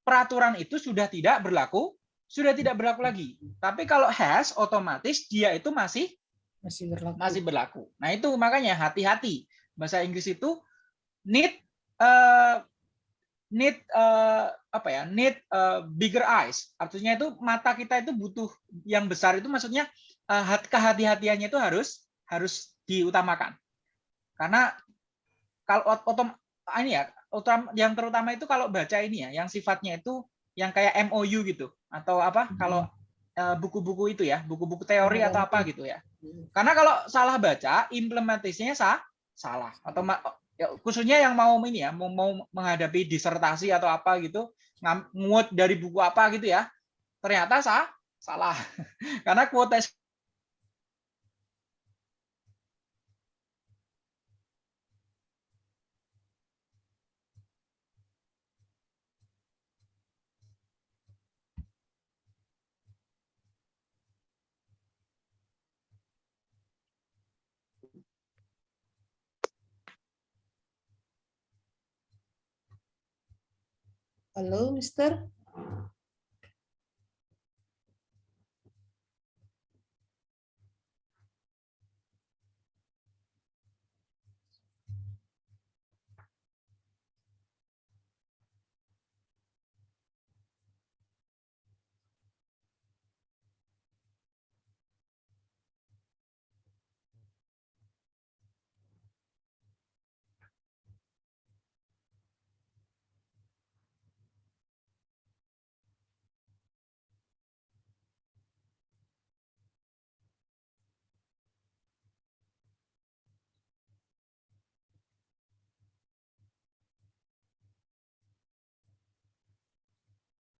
A: peraturan itu sudah tidak berlaku, sudah tidak berlaku lagi. Tapi kalau has otomatis dia itu masih
B: Masih berlaku.
A: masih berlaku. Nah itu makanya hati-hati. Bahasa Inggris itu need eh, need eh, apa ya? Need eh, bigger eyes. Artinya itu mata kita itu butuh yang besar itu maksudnya hat- kehati-hatiannya itu harus harus diutamakan. Karena kalau ot- otom ah, ini ya, utam- yang terutama itu kalau baca ini ya, yang sifatnya itu yang kayak MOU gitu atau apa?
B: Hmm.
A: Kalau buku-buku itu ya, buku-buku teori
B: Oh,
A: atau apa gitu ya. Karena kalau salah baca, implementasinya sah, salah. Atau ya, khususnya yang mau ini ya, mau, mau menghadapi disertasi atau apa gitu, nguat dari buku apa gitu ya, ternyata sah, salah. Karena quotation
B: Halo, Mister.